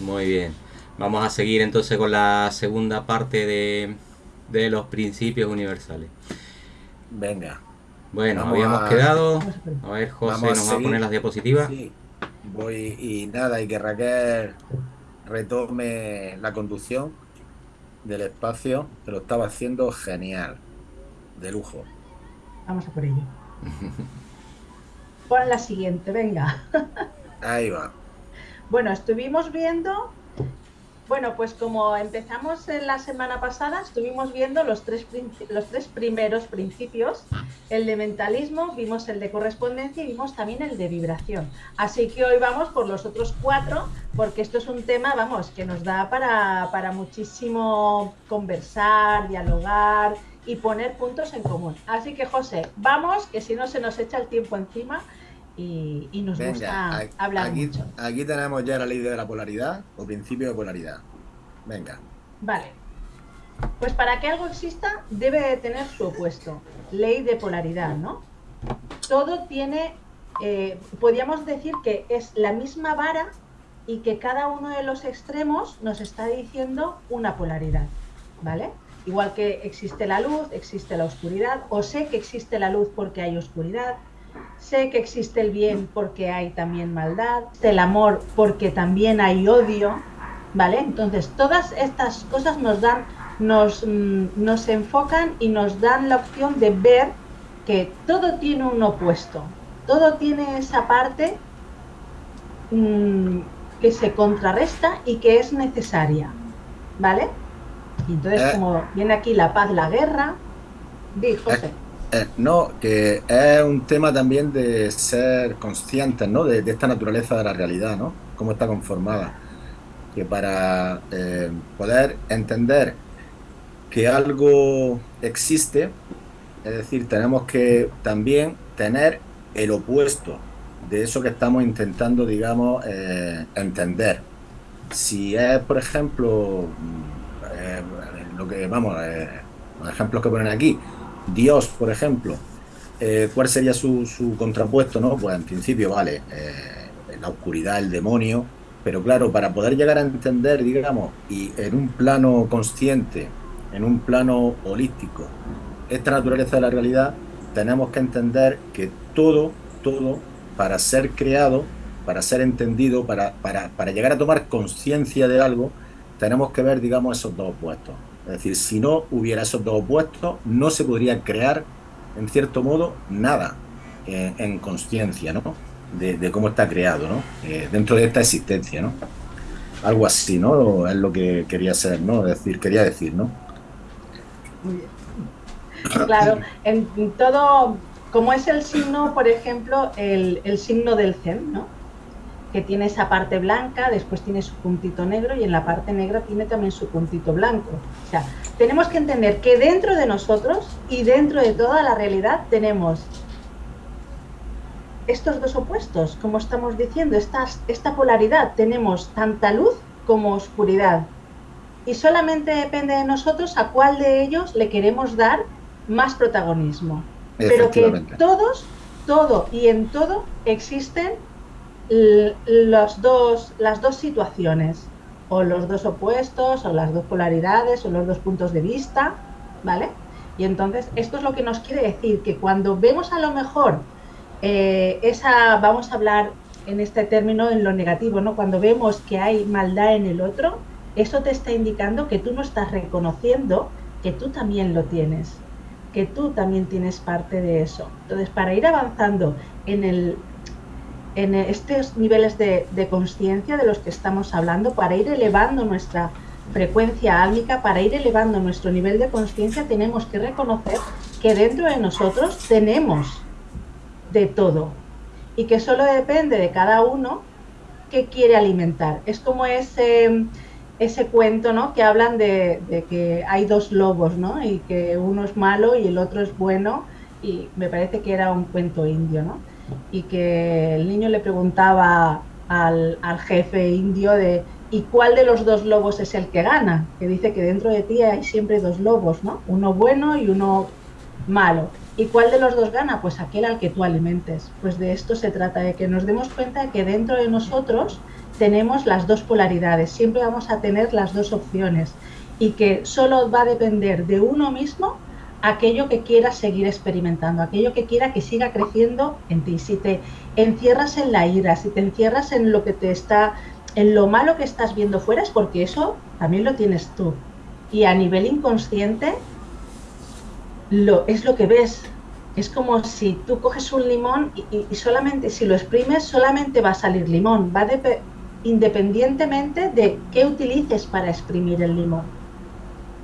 Muy bien. Vamos a seguir entonces con la segunda parte de, de los principios universales. Venga. Bueno, Vamos habíamos a- quedado. A ver. José Vamos nos va a poner las diapositivas. Sí. Voy y nada, y que Raquel retome la conducción del espacio, que lo estaba haciendo genial. De lujo. Vamos a por ello. Pon la siguiente, venga. Ahí va. Bueno, estuvimos viendo, bueno, pues como empezamos en la semana pasada, estuvimos viendo los tres, los tres primeros principios, el de mentalismo, vimos el de correspondencia y vimos también el de vibración. Así que hoy vamos por los otros cuatro, porque esto es un tema, vamos, que nos da para, para muchísimo conversar, dialogar y poner puntos en común. Así que José, vamos, que si no se nos echa el tiempo encima y, y nos Venga, gusta hablar aquí, mucho. aquí tenemos ya la ley de la polaridad o principio de polaridad. Venga. Vale. Pues para que algo exista debe de tener su opuesto. Ley de polaridad, ¿no? Todo tiene, eh, podríamos decir que es la misma vara y que cada uno de los extremos nos está diciendo una polaridad, ¿vale? Igual que existe la luz, existe la oscuridad, o sé que existe la luz porque hay oscuridad, sé que existe el bien porque hay también maldad, el amor porque también hay odio, ¿vale? Entonces, todas estas cosas nos dan, nos, mm, nos enfocan y nos dan la opción de ver que todo tiene un opuesto, todo tiene esa parte mm, que se contrarresta y que es necesaria, ¿vale? Y entonces, Eh. como viene aquí la paz, la guerra, di, José. Eh, no, que es un tema también de ser conscientes, ¿no? De, esta naturaleza de la realidad, ¿no? Cómo está conformada. Que para eh, poder entender que algo existe, es decir, tenemos que también tener el opuesto de eso que estamos intentando, digamos, eh, entender. Si es, por ejemplo, mm, lo que, vamos, los ejemplos que ponen aquí, Dios, por ejemplo, eh, ¿cuál sería su, su contrapuesto? ¿no? Pues en principio, vale, eh, la oscuridad, el demonio, pero claro, para poder llegar a entender, digamos, y en un plano consciente, en un plano holístico, esta naturaleza de la realidad, tenemos que entender que todo, todo, para ser creado, para ser entendido, para, para, para llegar a tomar conciencia de algo, tenemos que ver, digamos, esos dos opuestos. Es decir, si no hubiera esos dos opuestos, no se podría crear, en cierto modo, nada eh, en conciencia, ¿no? De, cómo está creado, ¿no? Eh, dentro de esta existencia, ¿no? Algo así, ¿no? Es lo que quería ser, ¿no? Decir, quería decir, ¿no? Claro, en en todo, como es el signo, por ejemplo, el, el signo del Zen, ¿no? Que tiene esa parte blanca, después tiene su puntito negro y en la parte negra tiene también su puntito blanco. O sea, tenemos que entender que dentro de nosotros y dentro de toda la realidad tenemos estos dos opuestos, como estamos diciendo, estas, esta polaridad. Tenemos tanta luz como oscuridad. Y solamente depende de nosotros a cuál de ellos le queremos dar más protagonismo. Pero que todos, todo y en todo existen dos, las dos situaciones, o los dos opuestos, o las dos polaridades, o los dos puntos de vista, ¿vale? Y entonces esto es lo que nos quiere decir, que cuando vemos a lo mejor eh, esa, vamos a hablar en este término en lo negativo, ¿no? Cuando vemos que hay maldad en el otro, eso te está indicando que tú no estás reconociendo que tú también lo tienes, que tú también tienes parte de eso. Entonces, para ir avanzando en, el, en estos niveles de, de conciencia de los que estamos hablando, para ir elevando nuestra frecuencia álmica, para ir elevando nuestro nivel de conciencia, tenemos que reconocer que dentro de nosotros tenemos de todo y que solo depende de cada uno que quiere alimentar. Es como ese, ese cuento, ¿no? Que hablan de, de que hay dos lobos, ¿no? Y que uno es malo y el otro es bueno. Y me parece que era un cuento indio, ¿no? Y que el niño le preguntaba al, al jefe indio de ¿y cuál de los dos lobos es el que gana? Que dice que dentro de ti hay siempre dos lobos, ¿no? Uno bueno y uno malo. ¿Y cuál de los dos gana? Pues aquel al que tú alimentes. Pues de esto se trata, de que nos demos cuenta de que dentro de nosotros tenemos las dos polaridades, siempre vamos a tener las dos opciones y que solo va a depender de uno mismo aquello que quiera seguir experimentando, aquello que quiera que siga creciendo en ti. Si te encierras en la ira, si te encierras en lo que te está, en lo malo que estás viendo fuera, es porque eso también lo tienes tú. Y a nivel inconsciente, es lo que ves. Es como si tú coges un limón y, solamente, si lo exprimes, solamente va a salir limón. Va independientemente de qué utilices para exprimir el limón.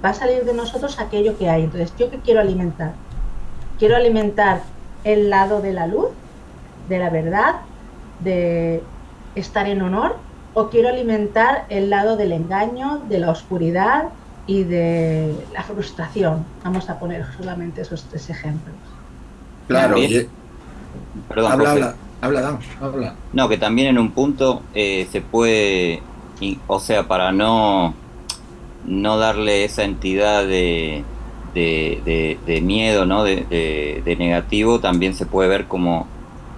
Va a salir de nosotros aquello que hay. Entonces, ¿yo qué quiero alimentar? Quiero alimentar el lado de la luz, de la verdad, de estar en honor, o quiero alimentar el lado del engaño, de la oscuridad, y de la frustración. Vamos a poner solamente esos tres ejemplos. Claro, Perdón, habla, habla, habla, No, que también en un punto eh, se puede, o sea, para no, no darle esa entidad de, de, miedo, ¿no? De, negativo, también se puede ver como,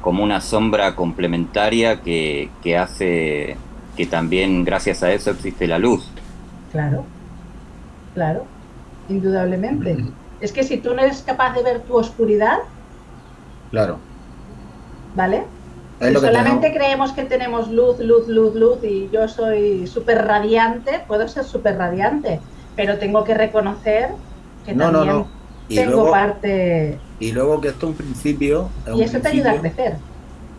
como una sombra complementaria que, que hace que también gracias a eso existe la luz. Claro. Claro, indudablemente. Es que si tú no eres capaz de ver tu oscuridad, claro. ¿Vale? Si solamente creemos que tenemos luz, luz, luz, luz y yo soy súper radiante, puedo ser súper radiante, pero tengo que reconocer que también tengo parte... Y luego que esto es un principio... y eso te ayuda a crecer.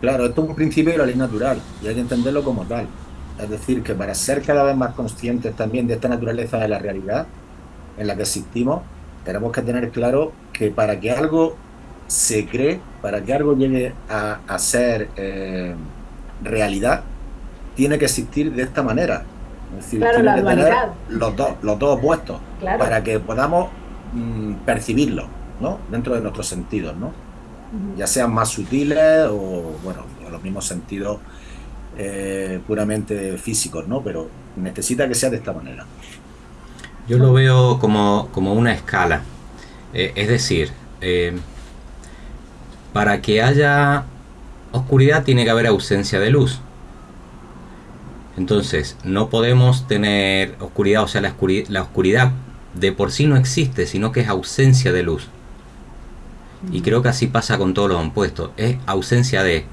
Claro, esto es un principio de la ley natural y hay que entenderlo como tal. Es decir, que para ser cada vez más conscientes también de esta naturaleza de la realidad, en la que existimos, tenemos que tener claro que para que algo se cree, para que algo llegue a, ser eh, realidad, tiene que existir de esta manera. Es decir, tiene que tener los dos, los dos opuestos, para que podamos mm, percibirlo, ¿no? Dentro de nuestros sentidos, ¿no? Ya sean más sutiles o, bueno, los mismos sentidos eh, puramente físicos, ¿no? Pero necesita que sea de esta manera. Yo lo veo como, una escala. Eh, es decir, eh, para que haya oscuridad tiene que haber ausencia de luz. Entonces, no podemos tener oscuridad, o sea, la oscuridad, de por sí no existe, sino que es ausencia de luz. Y creo que así pasa con todos los opuestos. Es ausencia de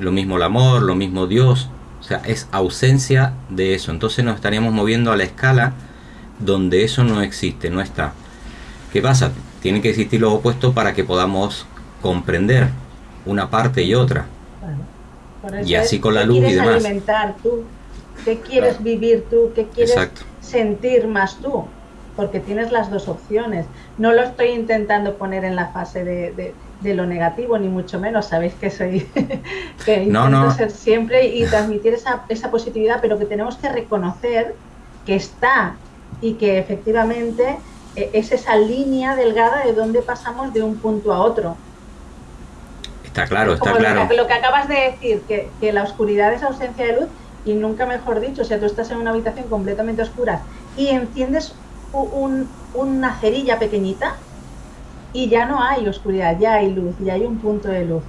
lo mismo el amor, lo mismo Dios. O sea, es ausencia de eso. Entonces nos estaríamos moviendo a la escala donde eso no existe, no está. ¿Qué pasa? Tienen que existir los opuestos para que podamos comprender una parte y otra. y así con la luz y demás. alimentar tú? ¿Qué quieres vivir tú? ¿Qué quieres sentir más tú? Porque tienes las dos opciones. No lo estoy intentando poner en la fase de, lo negativo, ni mucho menos. Sabéis que soy que intento ser siempre y transmitir esa, esa positividad, pero que tenemos que reconocer que está y que efectivamente e, es esa línea delgada de donde pasamos de un punto a otro. Está claro, está claro. Lo que, lo que, acabas de decir, que, que, la oscuridad es ausencia de luz y nunca mejor dicho, o sea, tú estás en una habitación completamente oscura y enciendes un, una cerilla pequeñita y ya no hay oscuridad, ya hay luz, ya hay un punto de luz.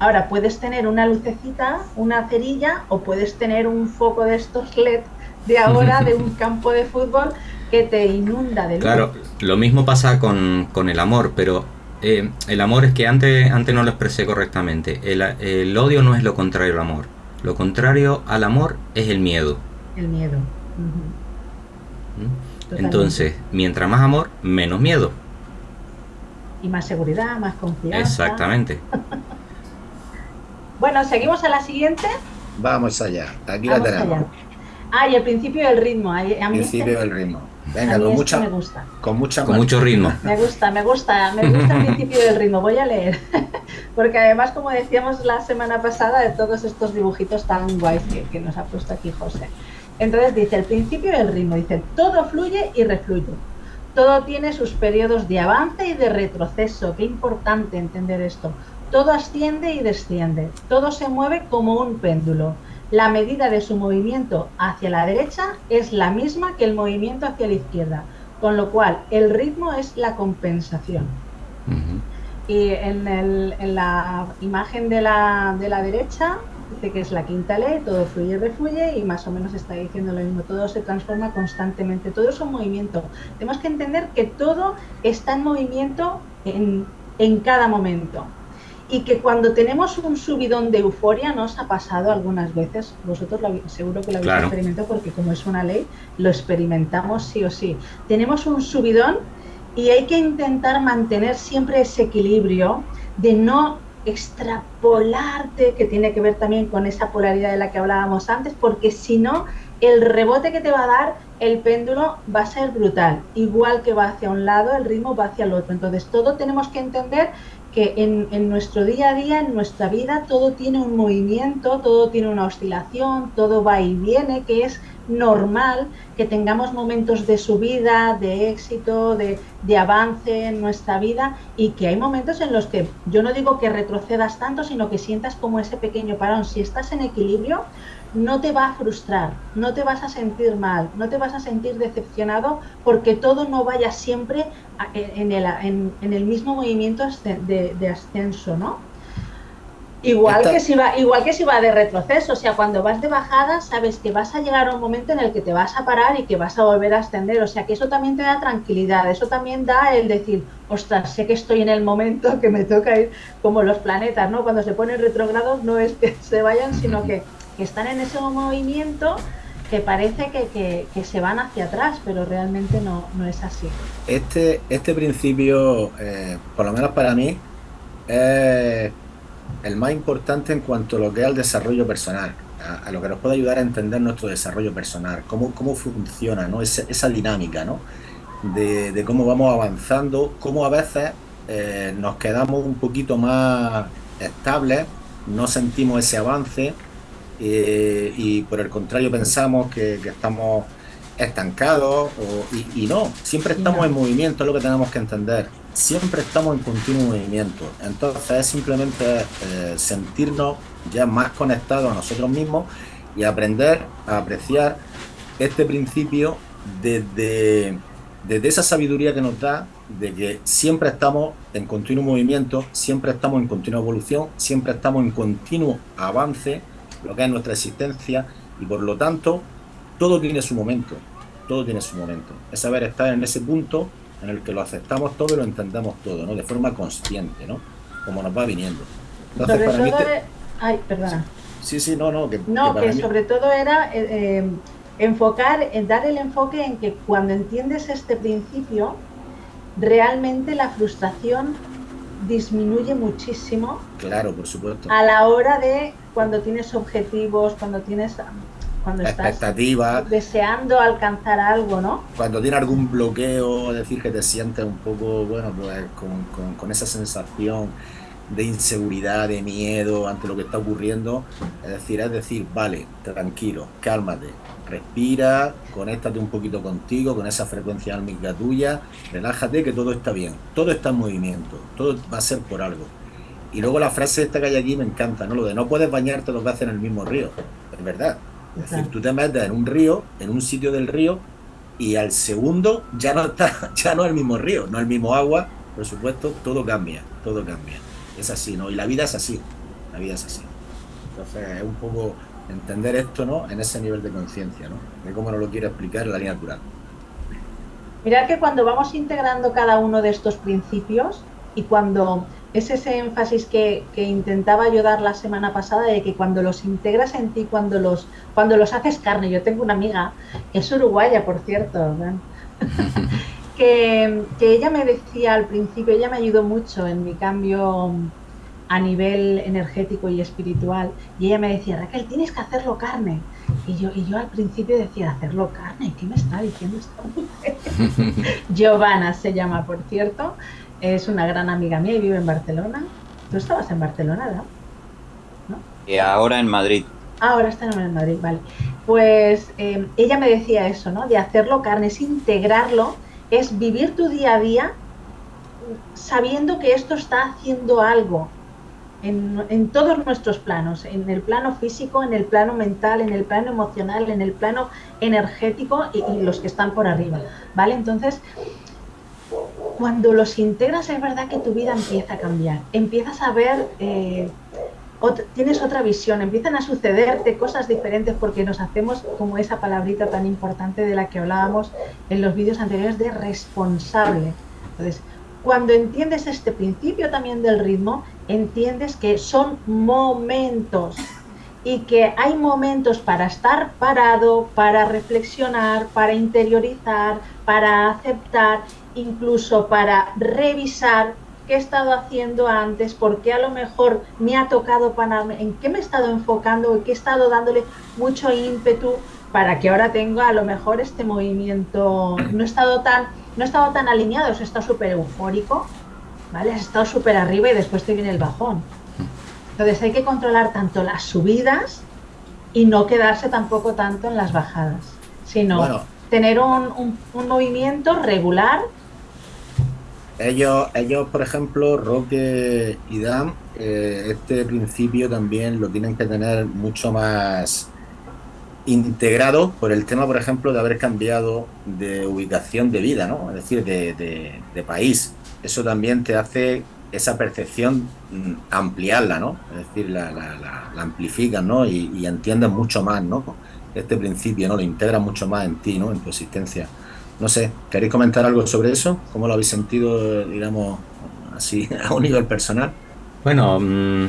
Ahora, puedes tener una lucecita, una cerilla, o puedes tener un foco de estos LED de ahora de un campo de fútbol que te inunda de luz. Claro, lo mismo pasa con, el amor, pero eh, el amor es que antes, antes no lo expresé correctamente. El, odio no es lo contrario al amor. Lo contrario al amor es el miedo. El miedo. ¿Mm? Entonces, mientras más amor, menos miedo. Y más seguridad, más confianza. Exactamente. bueno, seguimos a la siguiente. Vamos allá. Aquí la tenemos. Ah, y el principio del ritmo. A mí principio del ritmo. Venga, con mucha, me gusta. con mucha con mucho ritmo. Me gusta, me gusta, me gusta el principio del ritmo. Voy a leer, porque además, como decíamos la semana pasada, de todos estos dibujitos tan guays que, que nos ha puesto aquí José. Entonces dice el principio del ritmo, dice todo fluye y refluye. Todo tiene sus periodos de avance y de retroceso. Qué importante entender esto. todo asciende y desciende, todo se mueve como un péndulo. La medida de su movimiento hacia la derecha es la misma que el movimiento hacia la izquierda, con lo cual el ritmo es la compensación. Y en, la imagen de la, de la derecha dice que es la quinta ley, todo fluye y refluye y más o menos está diciendo lo mismo, todo se transforma constantemente, todo es un movimiento. Tenemos que entender que todo está en movimiento en, en cada momento y que cuando tenemos un subidón de euforia, nos ha pasado algunas veces, vosotros seguro que lo habéis experimentado porque como es una ley, lo experimentamos sí o sí. Tenemos un subidón y hay que intentar mantener siempre ese equilibrio de no extrapolarte, que tiene que ver también con esa polaridad de la que hablábamos antes, porque si no, el rebote que te va a dar el péndulo va a ser brutal. Igual que va hacia un lado, el ritmo va hacia el otro. Entonces, todo tenemos que entender que en, nuestro día a día, en nuestra vida, todo tiene un movimiento, todo tiene una oscilación, todo va y viene, que es normal que tengamos momentos de subida, de éxito, de, de, avance en nuestra vida y que hay momentos en los que yo no digo que retrocedas tanto, sino que sientas como ese pequeño parón. Si estás en equilibrio, no te va a frustrar, no te vas a sentir mal, no te vas a sentir decepcionado porque todo no vaya siempre en el, mismo movimiento de, ascenso, ¿no? Igual que, si va, igual que si va de retroceso, o sea, cuando vas de bajada sabes que vas a llegar a un momento en el que te vas a parar y que vas a volver a ascender, o sea, que eso también te da tranquilidad, eso también da el decir, ostras, sé que estoy en el momento que me toca ir como los planetas, ¿no? Cuando se ponen retrogrados no es que se vayan, sino que que están en ese movimiento que parece que, se van hacia atrás, pero realmente no, es así. Este, este principio, eh, por lo menos para mí, es el más importante en cuanto a lo que es el desarrollo personal, a, lo que nos puede ayudar a entender nuestro desarrollo personal, cómo, cómo funciona ¿no? esa, dinámica ¿no? de, cómo vamos avanzando, cómo a veces eh, nos quedamos un poquito más estables, no sentimos ese avance eh, y por el contrario pensamos que, estamos estancados y, no, siempre estamos en movimiento, es lo que tenemos que entender, siempre estamos en continuo movimiento, entonces es simplemente eh, sentirnos ya más conectados a nosotros mismos y aprender a apreciar este principio desde, desde esa sabiduría que nos da de que siempre estamos en continuo movimiento, siempre estamos en continua evolución, siempre estamos en continuo avance lo que es nuestra existencia y por lo tanto todo tiene su momento, todo tiene su momento. Es saber estar en ese punto en el que lo aceptamos todo y lo entendemos todo, ¿no? De forma consciente, ¿no? Como nos va viniendo. Entonces, para mí Ay, perdona. Sí, sí, no, no. Que, no, que, sobre todo era eh, eh, enfocar, en dar el enfoque en que cuando entiendes este principio, realmente la frustración disminuye muchísimo. Claro, por supuesto. A la hora de cuando tienes objetivos, cuando tienes cuando estás deseando alcanzar algo, ¿no? Cuando tiene algún bloqueo, es decir, que te sientes un poco, bueno, pues con, con esa sensación de inseguridad, de miedo ante lo que está ocurriendo. Es decir, es decir, vale, tranquilo, cálmate, respira, conéctate un poquito contigo, con esa frecuencia álmica tuya, relájate que todo está bien, todo está en movimiento, todo va a ser por algo. Y luego la frase esta que hay aquí me encanta, ¿no? Lo de no puedes bañarte dos veces en el mismo río. Es verdad. Es decir, tú te metes en un río, en un sitio del río, y al segundo ya no está, ya no es el mismo río, no es el mismo agua, por supuesto, todo cambia, todo cambia es así, ¿no? Y la vida es así, la vida es así. Entonces es un poco entender esto, ¿no? En ese nivel de conciencia, ¿no? De cómo nos lo quiere explicar la línea natural. Mirad que cuando vamos integrando cada uno de estos principios y cuando es ese énfasis que, intentaba yo dar la semana pasada de que cuando los integras en ti, cuando los, cuando los haces carne, yo tengo una amiga que es uruguaya, por cierto, que, ella me decía al principio, ella me ayudó mucho en mi cambio a nivel energético y espiritual, y ella me decía, Raquel, tienes que hacerlo carne. Y yo, y yo al principio decía, ¿hacerlo carne? ¿Qué me está diciendo esta mujer? Giovanna se llama, por cierto, es una gran amiga mía y vive en Barcelona. Tú estabas en Barcelona, ¿no? Y ahora en Madrid. ahora está en Madrid, vale. Pues eh, ella me decía eso, ¿no? De hacerlo carne, es integrarlo es vivir tu día a día sabiendo que esto está haciendo algo en, todos nuestros planos, en el plano físico, en el plano mental, en el plano emocional, en el plano energético y, los que están por arriba, ¿vale? Entonces, cuando los integras es verdad que tu vida empieza a cambiar, empiezas a ver, eh, tienes otra visión, empiezan a sucederte cosas diferentes porque nos hacemos como esa palabrita tan importante de la que hablábamos en los vídeos anteriores de responsable. Entonces, cuando entiendes este principio también del ritmo, entiendes que son momentos y que hay momentos para estar parado, para reflexionar, para interiorizar, para aceptar, incluso para revisar qué he estado haciendo antes, por qué a lo mejor me ha tocado para en qué me he estado enfocando, en qué he estado dándole mucho ímpetu para que ahora tenga a lo mejor este movimiento, no he estado tan no he estado tan alineado, he estado súper eufórico, ¿vale? Has estado súper arriba y después te viene el bajón. Entonces hay que controlar tanto las subidas y no quedarse tampoco tanto en las bajadas, sino tener un, movimiento regular. Ellos, ellos, por ejemplo, Roque y Dan, eh, este principio también lo tienen que tener mucho más integrado por el tema, por ejemplo, de haber cambiado de ubicación de vida, ¿no? Es decir, de, país. Eso también te hace esa percepción mm, ampliarla, ¿no? Es decir, la, la, amplificas, ¿no? Y, y, entiendes mucho más, ¿no? Este principio, ¿no? Lo integras mucho más en ti, ¿no? En tu existencia. No sé, ¿queréis comentar algo sobre eso? ¿Cómo lo habéis sentido, digamos, así, a un nivel personal? Bueno, mm,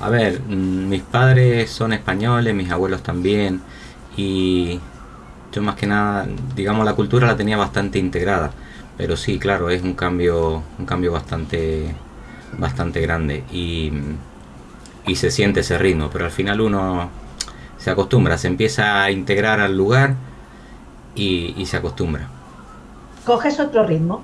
a ver, mm, mis padres son españoles, mis abuelos también, y yo más que nada, digamos, la cultura la tenía bastante integrada, pero sí, claro, es un cambio, un cambio bastante, bastante grande y, y se siente ese ritmo, pero al final uno se acostumbra, se empieza a integrar al lugar y, y se acostumbra. Coges otro ritmo.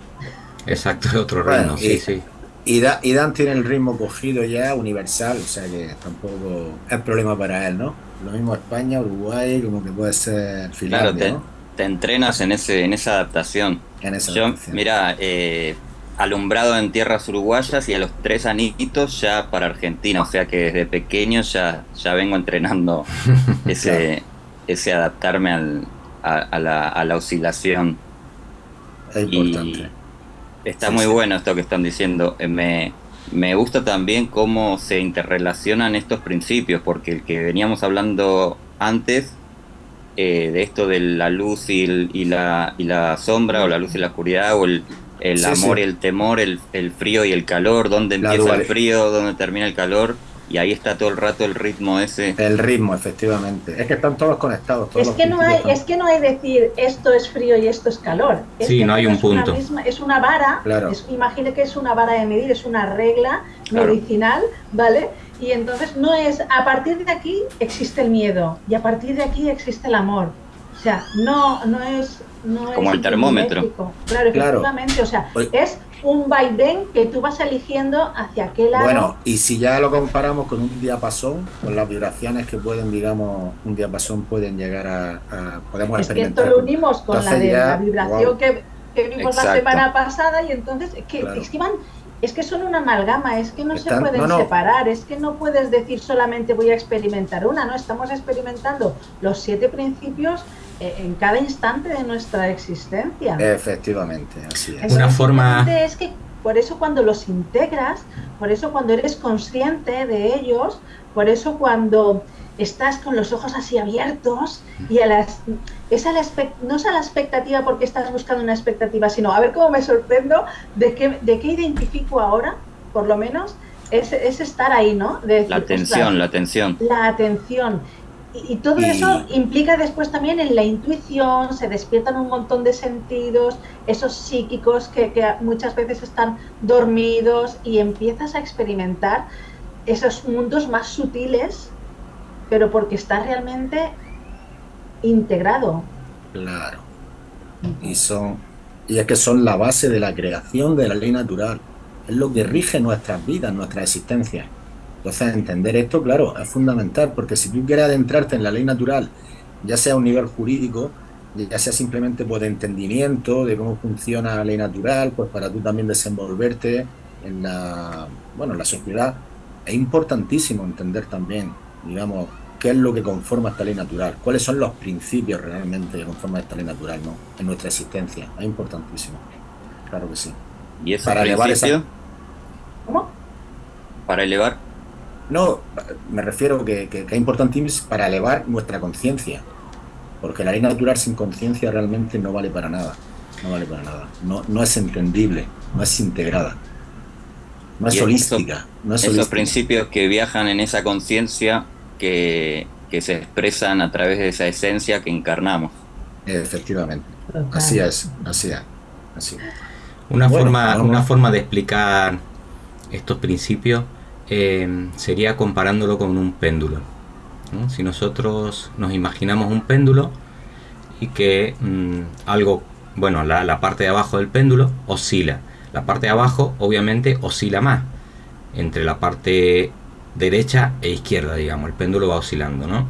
Exacto, otro ritmo, sí, sí. Y, Dan tiene el ritmo cogido ya universal, o sea que tampoco es problema para él, ¿no? Lo mismo España, Uruguay, como que puede ser Finlandia, claro, te, entrenas en ese en esa adaptación. En esa Yo, mira, eh, alumbrado en tierras uruguayas y a los tres anitos ya para Argentina, o sea que desde pequeño ya, ya vengo entrenando ese, ese adaptarme al, a, la, a la oscilación. Es importante. Está muy bueno esto que están diciendo. Eh, me, me gusta también cómo se interrelacionan estos principios, porque el que veníamos hablando antes eh, de esto de la luz y, y, la, y la sombra, o la luz y la oscuridad, o el, el amor y el temor, el, el, frío y el calor, dónde empieza el frío, dónde termina el calor, y ahí está todo el rato el ritmo ese. El ritmo, efectivamente. Es que están todos conectados. es, que no hay, es que no hay decir esto es frío y esto es calor. sí, no hay un punto. es una vara, imagine que es una vara de medir, es una regla medicinal, ¿vale? Y entonces no es, a partir de aquí existe el miedo y a partir de aquí existe el amor. O sea, no, no es... No Como el termómetro. Claro, efectivamente. O sea, es un vaivén que tú vas eligiendo hacia aquel lado. Bueno, y si ya lo comparamos con un diapasón, con las vibraciones que pueden, digamos, un diapasón pueden llegar a, podemos es Que esto lo unimos con la de la vibración que, vimos la semana pasada y entonces es que, es que van es que son una amalgama, es que no se pueden separar, es que no puedes decir solamente voy a experimentar una, no, estamos experimentando los siete principios en cada instante de nuestra existencia. Efectivamente, así es. Una forma... Es que por eso cuando los integras, por eso cuando eres consciente de ellos, por eso cuando estás con los ojos así abiertos y a las, es a la, no es a la expectativa porque estás buscando una expectativa, sino a ver cómo me sorprendo de qué, de qué identifico ahora, por lo menos, es, es estar ahí, ¿no? la atención, la atención. La atención. Y, todo eso implica después también en la intuición, se despiertan un montón de sentidos, esos psíquicos que, muchas veces están dormidos y empiezas a experimentar esos mundos más sutiles, pero porque está realmente integrado. Claro. Y son y es que son la base de la creación de la ley natural. Es lo que rige nuestras vidas, nuestra existencia. Entonces, entender esto, claro, es fundamental, porque si tú quieres adentrarte en la ley natural, ya sea a un nivel jurídico, ya sea simplemente por entendimiento de cómo funciona la ley natural, pues para tú también desenvolverte en la, bueno, en la sociedad, es importantísimo entender también, digamos, qué es lo que conforma esta ley natural, cuáles son los principios realmente que conforman esta ley natural ¿no? en nuestra existencia. Es importantísimo, claro que sí. ¿Y eso para elevar esa... ¿Cómo? Para elevar. No, me refiero que, que, que es importantísimo para elevar nuestra conciencia, porque la ley natural sin conciencia realmente no vale para nada, no vale para nada, no, no es entendible, no es integrada. No es holística. no es esos principios que viajan en esa conciencia que, se expresan a través de esa esencia que encarnamos. Efectivamente. Así es, así es. Así. Una, forma, una forma de explicar estos principios eh, sería comparándolo con un péndulo. Si nosotros nos imaginamos un péndulo y que mm, algo, bueno, la, la parte de abajo del péndulo oscila la parte de abajo obviamente oscila más entre la parte derecha e izquierda, digamos, el péndulo va oscilando, ¿no?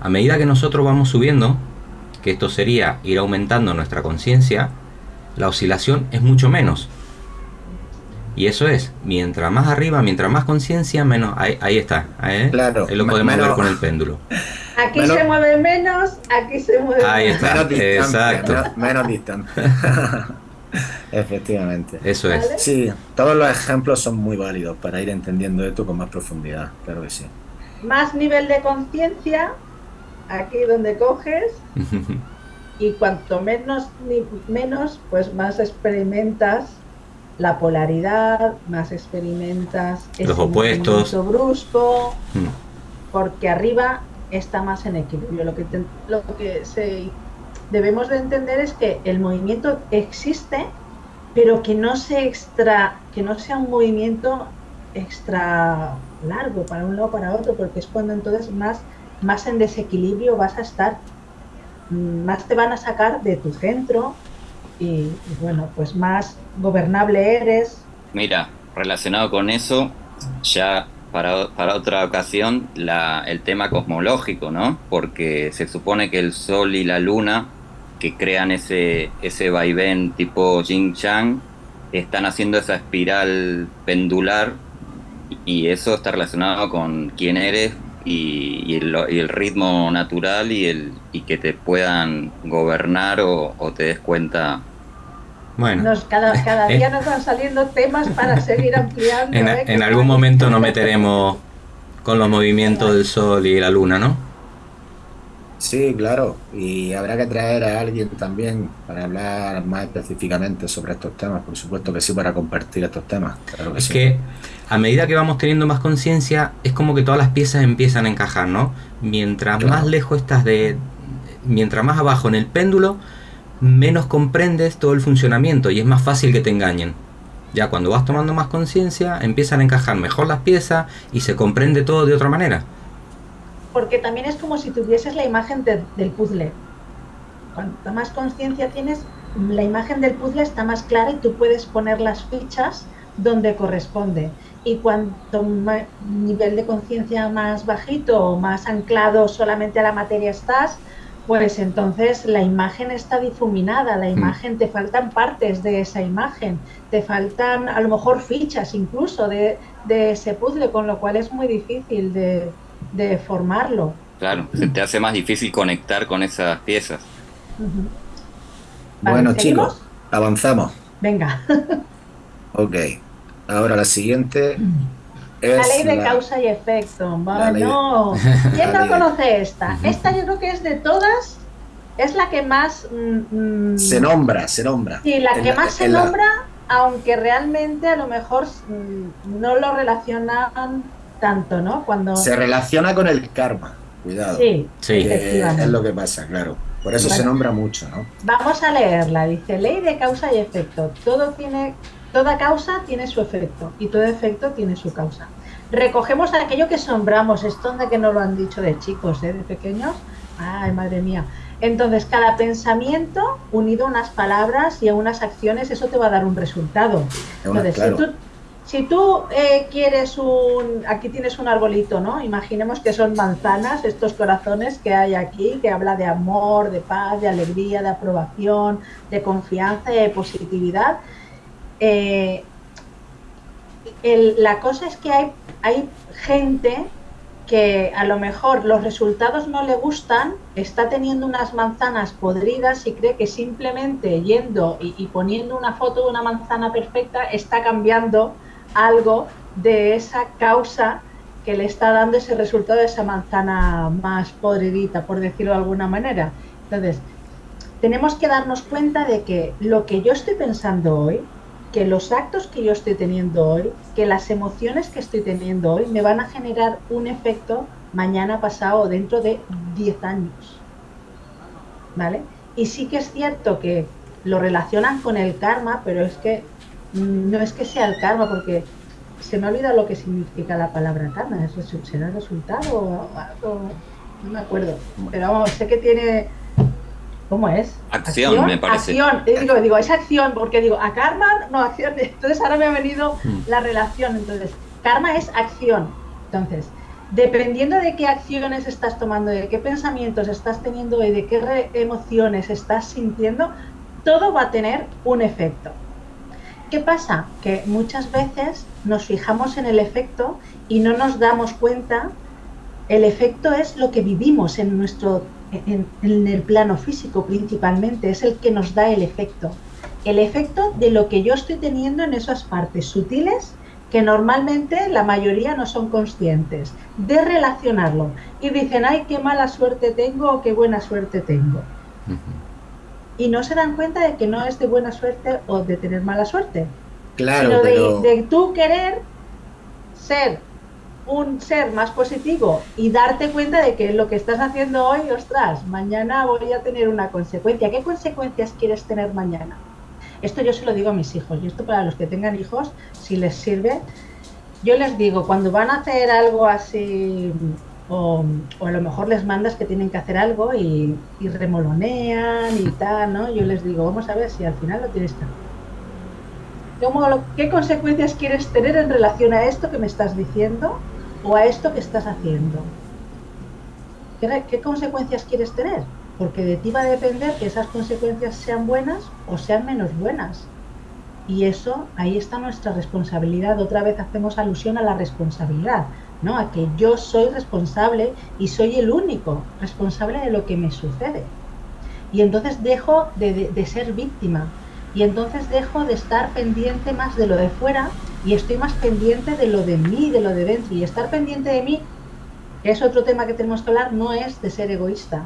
A medida que nosotros vamos subiendo, que esto sería ir aumentando nuestra conciencia, la oscilación es mucho menos. Y eso es, mientras más arriba, mientras más conciencia, menos. Ahí, está. ¿eh? Claro. lo podemos ver con el péndulo. Aquí se mueve menos, aquí se mueve Ahí está. Menos Exacto. Menos, menos distante. Efectivamente. Eso es. Sí, todos los ejemplos son muy válidos para ir entendiendo esto con más profundidad, claro que sí. Más nivel de conciencia, aquí donde coges, y cuanto menos, menos, pues más experimentas la polaridad, más experimentas los opuestos brusco, mm. porque arriba está más en equilibrio. Lo que, lo que se debemos de entender es que el movimiento existe, pero que no, se extra, que no sea un movimiento extra largo para un lado o para otro, porque es cuando entonces más, más en desequilibrio vas a estar, mm, más te van a sacar de tu centro y, bueno, pues más gobernable eres. Mira, relacionado con eso, ya para, para, otra ocasión la, el tema cosmológico, ¿no? Porque se supone que el Sol y la Luna que crean ese, ese vaivén tipo Jing Chang, están haciendo esa espiral pendular y eso está relacionado con quién eres y, el, ritmo natural y, el, y que te puedan gobernar o, te des cuenta. Bueno, cada, cada día nos van saliendo temas para seguir ampliando. En, ¿eh? en algún momento nos meteremos con los movimientos del Sol y la Luna, ¿no? Sí, claro, y habrá que traer a alguien también para hablar más específicamente sobre estos temas, por supuesto que sí, para compartir estos temas. es que a medida que vamos teniendo más conciencia, es como que todas las piezas empiezan a encajar, ¿no? Mientras más lejos estás de... Mientras más abajo en el péndulo, menos comprendes todo el funcionamiento y es más fácil que te engañen. Ya cuando vas tomando más conciencia, empiezan a encajar mejor las piezas y se comprende todo de otra manera porque también es como si tuvieses la imagen del puzzle. Cuanto más conciencia tienes, la imagen del puzzle está más clara y tú puedes poner las fichas donde corresponde. Y cuanto nivel de conciencia más bajito o más anclado solamente a la materia estás, pues entonces la imagen está difuminada, la mm. imagen, te faltan partes de esa imagen, te faltan a lo mejor fichas incluso de, de ese puzzle, con lo cual es muy difícil de, de formarlo. Claro, se te hace más difícil conectar con esas piezas. Bueno, chicos, avanzamos. Venga. ok, ahora la siguiente es la ley de causa y efecto. no. ¿Quién no conoce esta? Esta yo creo que es de todas, es la que más... Mm, mm, se nombra, se nombra. Sí, la que más se nombra, aunque realmente a lo mejor mm, no lo relacionan tanto, ¿no? Cuando... Se relaciona con el karma, cuidado. Sí, Es lo que pasa, claro. Por eso se nombra mucho, ¿no? Vamos a leerla. Dice, ley de causa y efecto. Todo tiene, toda causa tiene su efecto y todo efecto tiene su causa. Recogemos aquello que sombramos. Esto de que no lo han dicho de chicos, ¿eh? de pequeños. Ay, madre mía. Entonces, cada pensamiento unido a unas palabras y a unas acciones, eso te va a dar un resultado. Entonces, si tú si tú eh, quieres un, aquí tienes un arbolito, ¿no? Imaginemos que son manzanas, estos corazones que hay aquí, que habla de amor, de paz, de alegría, de aprobación, de confianza y de positividad. Eh, la cosa es que hay, hay gente que a lo mejor los resultados no le gustan, está teniendo unas manzanas podridas y cree que simplemente yendo y, poniendo una foto de una manzana perfecta está cambiando algo de esa causa que le está dando ese resultado de esa manzana más podridita, por decirlo de alguna manera. Entonces, tenemos que darnos cuenta de que lo que yo estoy pensando hoy que los actos que yo estoy teniendo hoy, que las emociones que estoy teniendo hoy me van a generar un efecto mañana pasado o dentro de 10 años. ¿Vale? Y sí que es cierto que lo relacionan con el karma, pero es que no es que sea el karma, porque se me olvida lo que significa la palabra karma. ¿Es, ¿Será resultado o No me acuerdo. Pero vamos, sé que tiene ¿Cómo es? Acción, me parece. Acción. Digo, digo, es acción, porque digo, a karma, no, acción. Entonces ahora me ha venido hmm. la relación. Entonces, karma es acción. Entonces, dependiendo de qué acciones estás tomando, de qué pensamientos estás teniendo y de qué emociones estás sintiendo, todo va a tener un efecto. ¿Qué pasa? Que muchas veces nos fijamos en el efecto y no nos damos cuenta. El efecto es lo que vivimos en nuestro en, el plano físico principalmente, es el que nos da el efecto. El efecto de lo que yo estoy teniendo en esas partes sutiles que normalmente la mayoría no son conscientes de relacionarlo y dicen, ay, qué mala suerte tengo o qué buena suerte tengo. Y no se dan cuenta de que no es de buena suerte o de tener mala suerte, claro, sino de, de tú querer ser un ser más positivo y darte cuenta de que lo que estás haciendo hoy, ostras, mañana voy a tener una consecuencia. ¿Qué consecuencias quieres tener mañana? Esto yo se lo digo a mis hijos y esto para los que tengan hijos, si les sirve, yo les digo, cuando van a hacer algo así, o, a lo mejor les mandas que tienen que hacer algo y, remolonean y tal, ¿no? Yo les digo, vamos a ver si al final lo tienes que hacer. ¿Qué consecuencias quieres tener en relación a esto que me estás diciendo? o a esto que estás haciendo. ¿Qué, consecuencias quieres tener? Porque de ti va a depender que esas consecuencias sean buenas o sean menos buenas. Y eso, ahí está nuestra responsabilidad. Otra vez hacemos alusión a la responsabilidad, ¿no? A que yo soy responsable y soy el único responsable de lo que me sucede. Y entonces dejo de ser víctima. Y entonces dejo de estar pendiente más de lo de fuera y estoy más pendiente de lo de mí, de lo de dentro. Y estar pendiente de mí, que es otro tema que tenemos que hablar, no es de ser egoísta.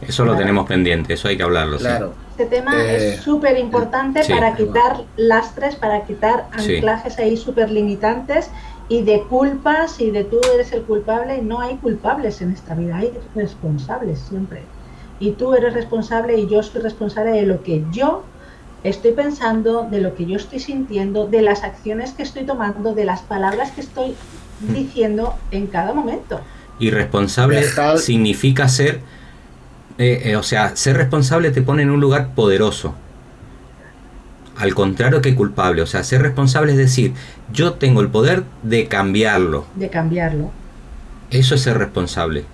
Eso lo tenemos pendiente, eso hay que hablarlo. Claro. Este tema es eh, súper importante para quitar lastres, para quitar anclajes ahí súper limitantes y de culpas y de tú eres el culpable. No hay culpables en esta vida, hay responsables siempre. Y tú eres responsable y yo soy responsable de lo que yo estoy pensando, de lo que yo estoy sintiendo, de las acciones que estoy tomando, de las palabras que estoy diciendo en cada momento. Y responsable significa ser, eh, eh, o sea, ser responsable te pone en un lugar poderoso. Al contrario que culpable, o sea, ser responsable es decir, yo tengo el poder de cambiarlo. De cambiarlo. Eso es ser responsable.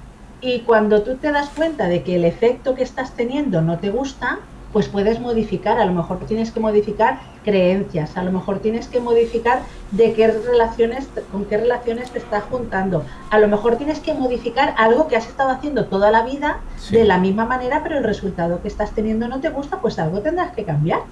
Y cuando tú te das cuenta de que el efecto que estás teniendo no te gusta, pues puedes modificar, a lo mejor tienes que modificar creencias, a lo mejor tienes que modificar de qué relaciones, con qué relaciones te estás juntando, a lo mejor tienes que modificar algo que has estado haciendo toda la vida de la misma manera, pero el resultado que estás teniendo no te gusta, pues algo tendrás que cambiar.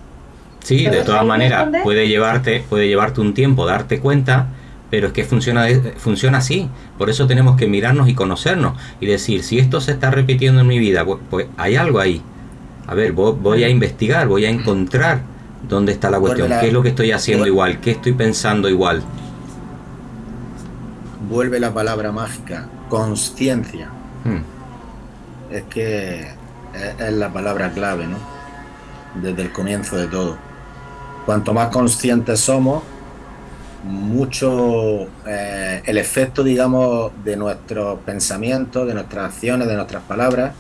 Sí, de todas maneras, puede llevarte, puede llevarte un tiempo darte cuenta, pero es que funciona, funciona así. Por eso tenemos que mirarnos y conocernos y decir, si esto se está repitiendo en mi vida, pues, pues hay algo ahí a ver, voy a investigar, voy a encontrar dónde está la cuestión, qué es lo que estoy haciendo igual, qué estoy pensando igual. Vuelve la palabra mágica, conciencia. Hmm. Es que es, la palabra clave, ¿no? Desde el comienzo de todo. Cuanto más conscientes somos, mucho eh, el efecto, digamos, de nuestros pensamientos, de nuestras acciones, de nuestras palabras,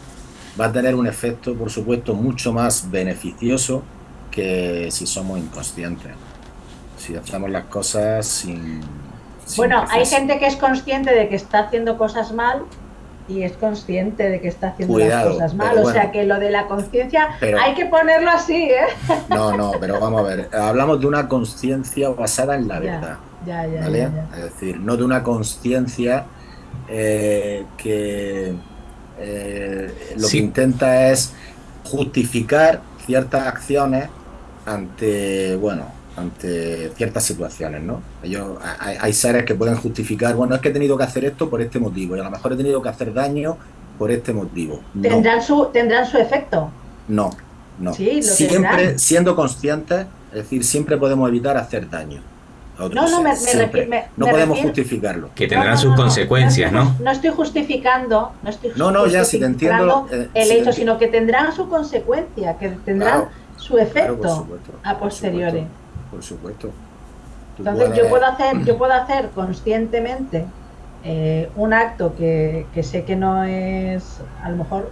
va a tener un efecto, por supuesto, mucho más beneficioso que si somos inconscientes. Si hacemos las cosas sin... bueno, hay gente que es consciente de que está haciendo cosas mal y es consciente de que está haciendo las cosas mal. O sea que lo de la conciencia hay que ponerlo así, ¿eh? No, no, pero vamos a ver. Hablamos de una conciencia basada en la verdad. Ya, ya, ¿vale? ya. Es decir, no de una conciencia eh, que eh, lo Sí. que intenta es justificar ciertas acciones ante, bueno, ante ciertas situaciones, ¿no? Ellos, hay, hay seres que pueden justificar, bueno, es que he tenido que hacer esto por este motivo y a lo mejor he tenido que hacer daño por este motivo. No, Tendrán su, tendrán su efecto. no, no. Sí, lo siempre tendrán. siendo conscientes, es decir, siempre podemos evitar hacer daño. A otros No, no, me- me no me podemos refiero- justificarlo. Que tendrán No, no, sus consecuencias, No, ¿no? estoy- no estoy justificando, no estoy No, no, ya, si te entiendo, justificando eh, el si hecho, sino que tendrán su consecuencia, que tendrán Claro, su efecto Claro, por supuesto, a por posteriori. supuesto, Por supuesto. Entonces puedes- yo puedo hacer, yo puedo hacer conscientemente eh, un acto que, que sé que no es, a lo mejor,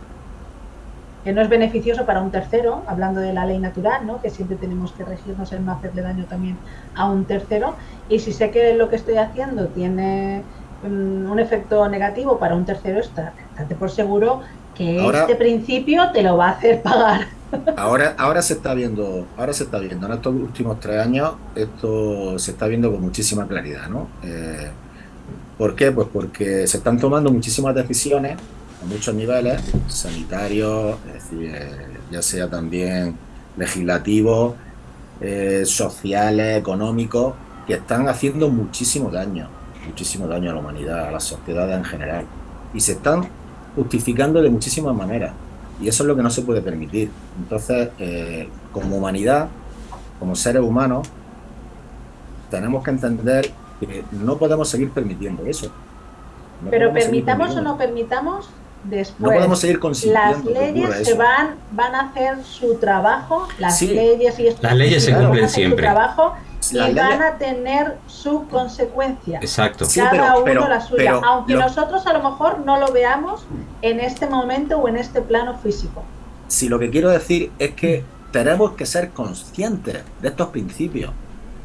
que no es beneficioso para un tercero, hablando de la ley natural, ¿no? que siempre tenemos que regirnos en no hacerle daño también a un tercero, y si sé que lo que estoy haciendo tiene mm, un efecto negativo para un tercero, está, estate por seguro que Ahora- este principio te lo va a hacer pagar. Ahora, ahora se está viendo, ahora se está viendo, en estos últimos tres años, esto se está viendo con muchísima claridad, ¿no? Eh, ¿Por qué? Pues porque se están tomando muchísimas decisiones a muchos niveles, sanitarios, es decir, eh, ya sea también legislativos, eh, sociales, económicos, que están haciendo muchísimo daño, muchísimo daño a la humanidad, a la sociedad en general. Y se están justificando de muchísimas maneras. Y eso es lo que no se puede permitir. Entonces, eh, como humanidad, como seres humanos, tenemos que entender que no podemos seguir permitiendo eso. No Pero permitamos o no permitamos, después No podemos seguir las que leyes se van, van a hacer su trabajo, las Sí. leyes y Las leyes se cumplen van a hacer siempre. Su trabajo y Las leyes- van a tener su consecuencia. Exacto. Sí, Cada pero- uno pero- la suya, pero aunque lo- nosotros a lo mejor no lo veamos en este momento o en este plano físico. Si lo que quiero decir es que tenemos que ser conscientes de estos principios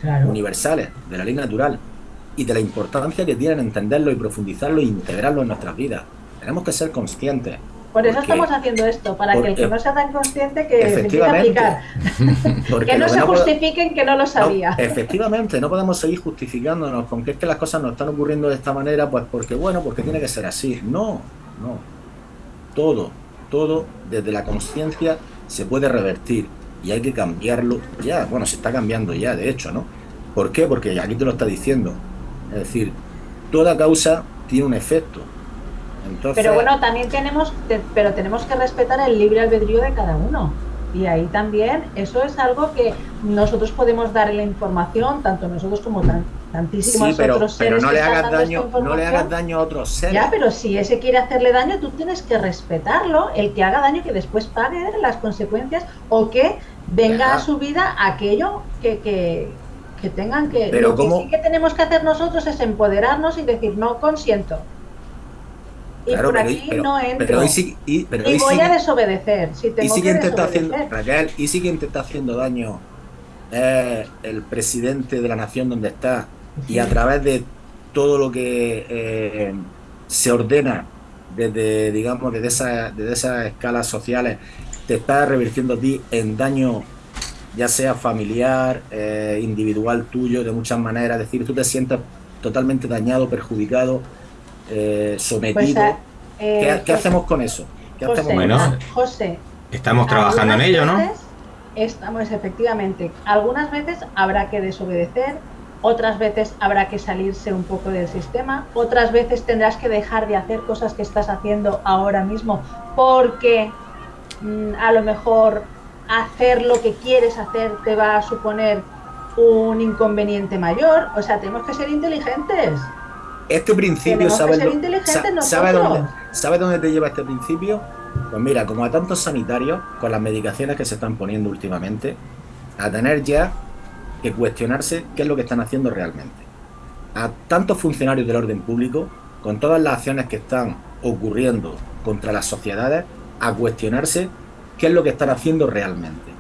Claro. universales de la ley natural y de la importancia que tienen entenderlo y profundizarlo e integrarlo en nuestras vidas. Tenemos que ser conscientes. Por eso porque- estamos haciendo esto, para que el que porque- no sea tan consciente que se empiece a Efectivamente. aplicar. Porque Que no se no justifiquen que no lo No, sabía. efectivamente, no podemos seguir justificándonos con que es que las cosas nos están ocurriendo de esta manera, pues porque bueno, porque tiene que ser así. No, no. Todo, todo desde la conciencia se puede revertir y hay que cambiarlo ya. Bueno, se está cambiando ya, de hecho, ¿no? ¿Por qué? Porque aquí te lo está diciendo. Es decir, toda causa tiene un efecto. Entonces, Pero bueno, también tenemos, te- pero tenemos que respetar el libre albedrío de cada uno. Y ahí también, eso es algo que nosotros podemos dar la información, tanto nosotros como tan- tantísimos sí, pero, otros pero seres no que le hagas daño, no le hagas daño a otros seres. Ya, pero si ese quiere hacerle daño, tú tienes que respetarlo, el que haga daño, que después pague las consecuencias o que venga Ajá. a su vida aquello que, que, que tengan que... Pero lo que sí que tenemos que hacer nosotros es empoderarnos y decir, no consiento. Y Claro, por pero, aquí pero- no entro. pero y- pero y voy a desobedecer. Si ¿Y tengo si que quien te está haciendo, desobedecer. Raquel, y si quien te está haciendo daño es el presidente de la nación donde está y a través de todo lo que eh, se ordena desde, digamos, desde, esa, desde esas escalas sociales, te está revirtiendo a ti en daño, ya sea familiar, eh, individual tuyo, de muchas maneras, es decir, tú te sientes totalmente dañado, perjudicado, eh, sometido. Pues, eh, ¿Qué, qué hacemos con eso? ¿Qué José, hacemos con Bueno, eso? José, Estamos trabajando en ello, ¿no? veces Estamos, efectivamente. Algunas veces habrá que desobedecer, otras veces habrá que salirse un poco del sistema, otras veces tendrás que dejar de hacer cosas que estás haciendo ahora mismo porque mm, a lo mejor hacer lo que quieres hacer te va a suponer un inconveniente mayor. O sea, tenemos que ser inteligentes. Este principio, Tenemos que ¿sabes, ser lo- inteligentes sa- ¿sabe dónde, ¿sabe dónde te lleva este principio? Pues mira, como a tantos sanitarios, con las medicaciones que se están poniendo últimamente, a tener ya que cuestionarse qué es lo que están haciendo realmente. A tantos funcionarios del orden público, con todas las acciones que están ocurriendo contra las sociedades, a cuestionarse qué es lo que están haciendo realmente.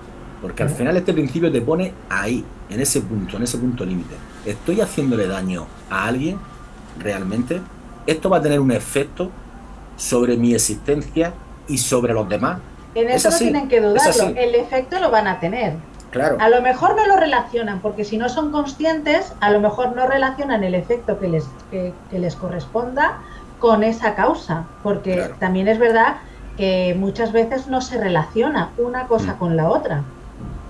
Porque al final este principio te pone ahí, en ese punto, en ese punto límite. ¿Estoy haciéndole daño a alguien realmente? ¿Esto va a tener un efecto sobre mi existencia y sobre los demás? En Es eso no tienen que dudarlo. El efecto lo van a tener. Claro. A lo mejor no lo relacionan, porque si no son conscientes, a lo mejor no relacionan el efecto que les, que, les corresponda con esa causa, porque también es verdad que muchas veces no se relaciona una cosa mm. con la otra.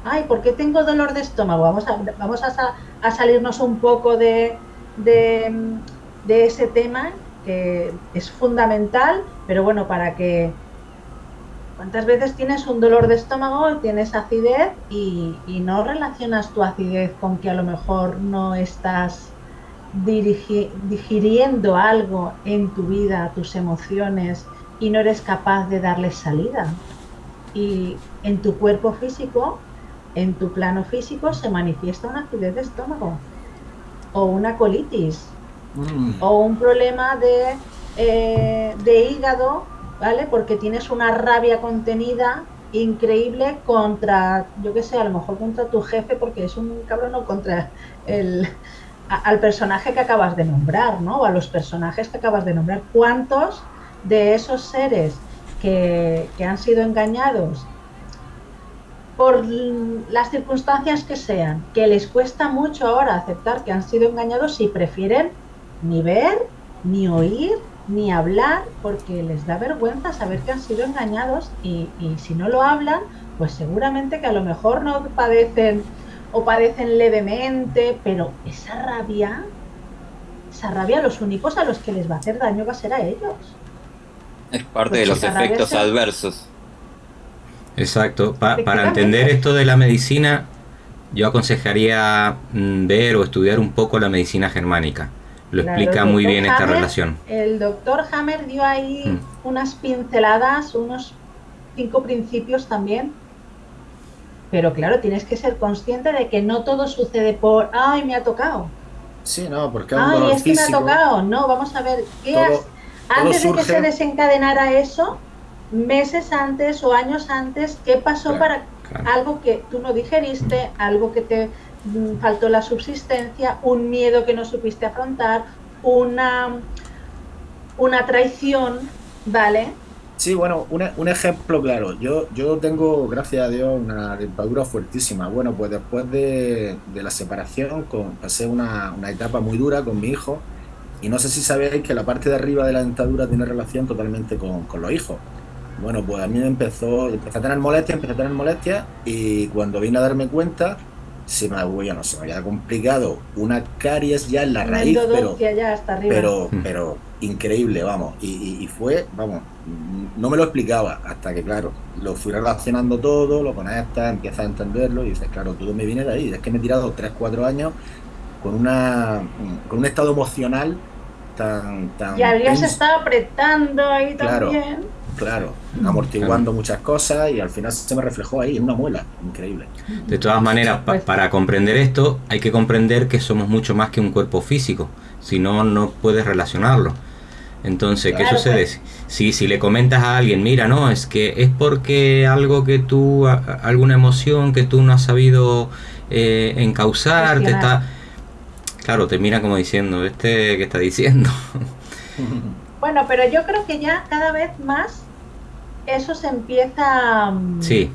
Ay, ¿por qué tengo dolor de estómago? Vamos a, vamos a, salirnos un poco de, de, de ese tema que es fundamental, pero bueno, para que ¿Cuántas veces tienes un dolor de estómago, tienes acidez y, no relacionas tu acidez con que a lo mejor no estás digiriendo algo en tu vida, tus emociones, y no eres capaz de darles salida? Y en tu cuerpo físico, en tu plano físico, se manifiesta una acidez de estómago, o una colitis, o un problema de, eh, de hígado ¿vale? Porque tienes una rabia contenida increíble contra, yo qué sé, a lo mejor contra tu jefe porque es un cabrón o contra el, al personaje que acabas de nombrar, ¿no? O a los personajes que acabas de nombrar. ¿Cuántos de esos seres que, que han sido engañados por las circunstancias que sean, que les cuesta mucho ahora aceptar que han sido engañados y prefieren ni ver, ni oír, ni hablar porque les da vergüenza saber que han sido engañados y, si no lo hablan, pues seguramente que a lo mejor no padecen o padecen levemente, pero esa rabia, esa rabia, los únicos a los que les va a hacer daño va a ser a ellos. Es parte de los efectos adversos. Exacto. para entender esto de la medicina, yo aconsejaría mm, ver o estudiar un poco la medicina germánica lo explica muy bien esta relación. El doctor Hammer dio ahí mm. unas pinceladas, unos cinco principios también. Pero claro, tienes que ser consciente de que no todo sucede por, ay, me ha tocado. Sí, no, porque ay, es que me ha tocado. No, vamos a ver, ¿qué antes de que se desencadenara eso, meses antes o años antes, ¿qué pasó para algo que tú no digeriste, algo que te faltó la subsistencia, un miedo que no supiste afrontar, una, una traición, ¿vale? Sí, bueno, un, ejemplo claro. Yo, yo tengo, gracias a Dios, una dentadura fuertísima. Bueno, pues después de, la separación con, pasé una, una, etapa muy dura con mi hijo y no sé si sabéis que la parte de arriba de la dentadura tiene relación totalmente con, con los hijos. Bueno, pues a mí me empezó, empecé a tener molestias, empecé a tener molestias y cuando vine a darme cuenta se me, no se me había complicado. Una caries ya en la raíz, pero, pero, mm. pero increíble, vamos, y, fue, vamos, no me lo explicaba, hasta que, claro, lo fui relacionando todo, lo conectas, empiezas a entenderlo, y dices, claro, todo me viene de ahí, es que me he tirado 3, 4 años con, una, con un estado emocional tan... tan y habrías estado apretando ahí también. Claro, amortiguando muchas cosas y al final se me reflejó ahí en una muela, increíble. De todas maneras, para comprender esto hay que comprender que somos mucho más que un cuerpo físico, si no, no puedes relacionarlo. Entonces, ¿qué sucede? Pues. Si, si le comentas a alguien, mira, no, es que es porque algo que tú, alguna emoción que tú no has sabido eh, encauzar, te está... Claro, te mira como diciendo, ¿este qué está diciendo? Bueno, pero yo creo que ya cada vez más eso se empieza... Mm, sí.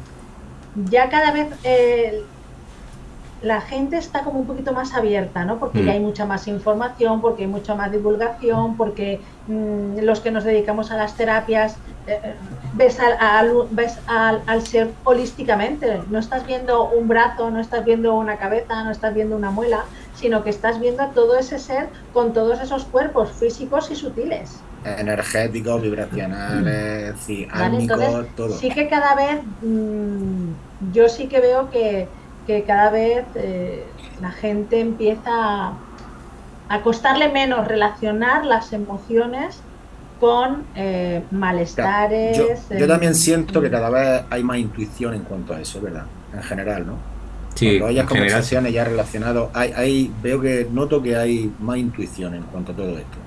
Ya cada vez eh, la gente está como un poquito más abierta, ¿no? Porque ya mm. hay mucha más información, porque hay mucha más divulgación, porque mm, los que nos dedicamos a las terapias eh, eh, ves, al, ves al, al, ser holísticamente. No estás viendo un brazo, no estás viendo una cabeza, no estás viendo una muela, sino que estás viendo a todo ese ser con todos esos cuerpos físicos y sutiles energéticos, vibracionales, sí, todo. Sí que cada vez, mm, yo sí que veo que, cada vez eh, la gente empieza a, costarle menos relacionar las emociones con eh, malestares. Yo, también siento que cada vez hay más intuición en cuanto a eso, ¿verdad? En general, ¿no? Sí, Cuando hayas conversaciones ya relacionadas, hay, hay, veo que noto que hay más intuición en cuanto a todo esto.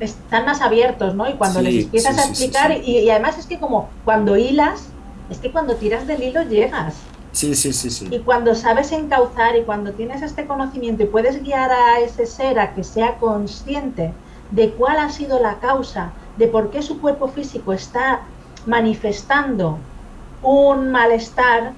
Están más abiertos, ¿no? Y cuando les empiezas a explicar, y, además es que como cuando hilas, es que cuando tiras del hilo llegas. Sí, sí, sí, sí. Y cuando sabes encauzar y cuando tienes este conocimiento y puedes guiar a ese ser a que sea consciente de cuál ha sido la causa, de por qué su cuerpo físico está manifestando un malestar,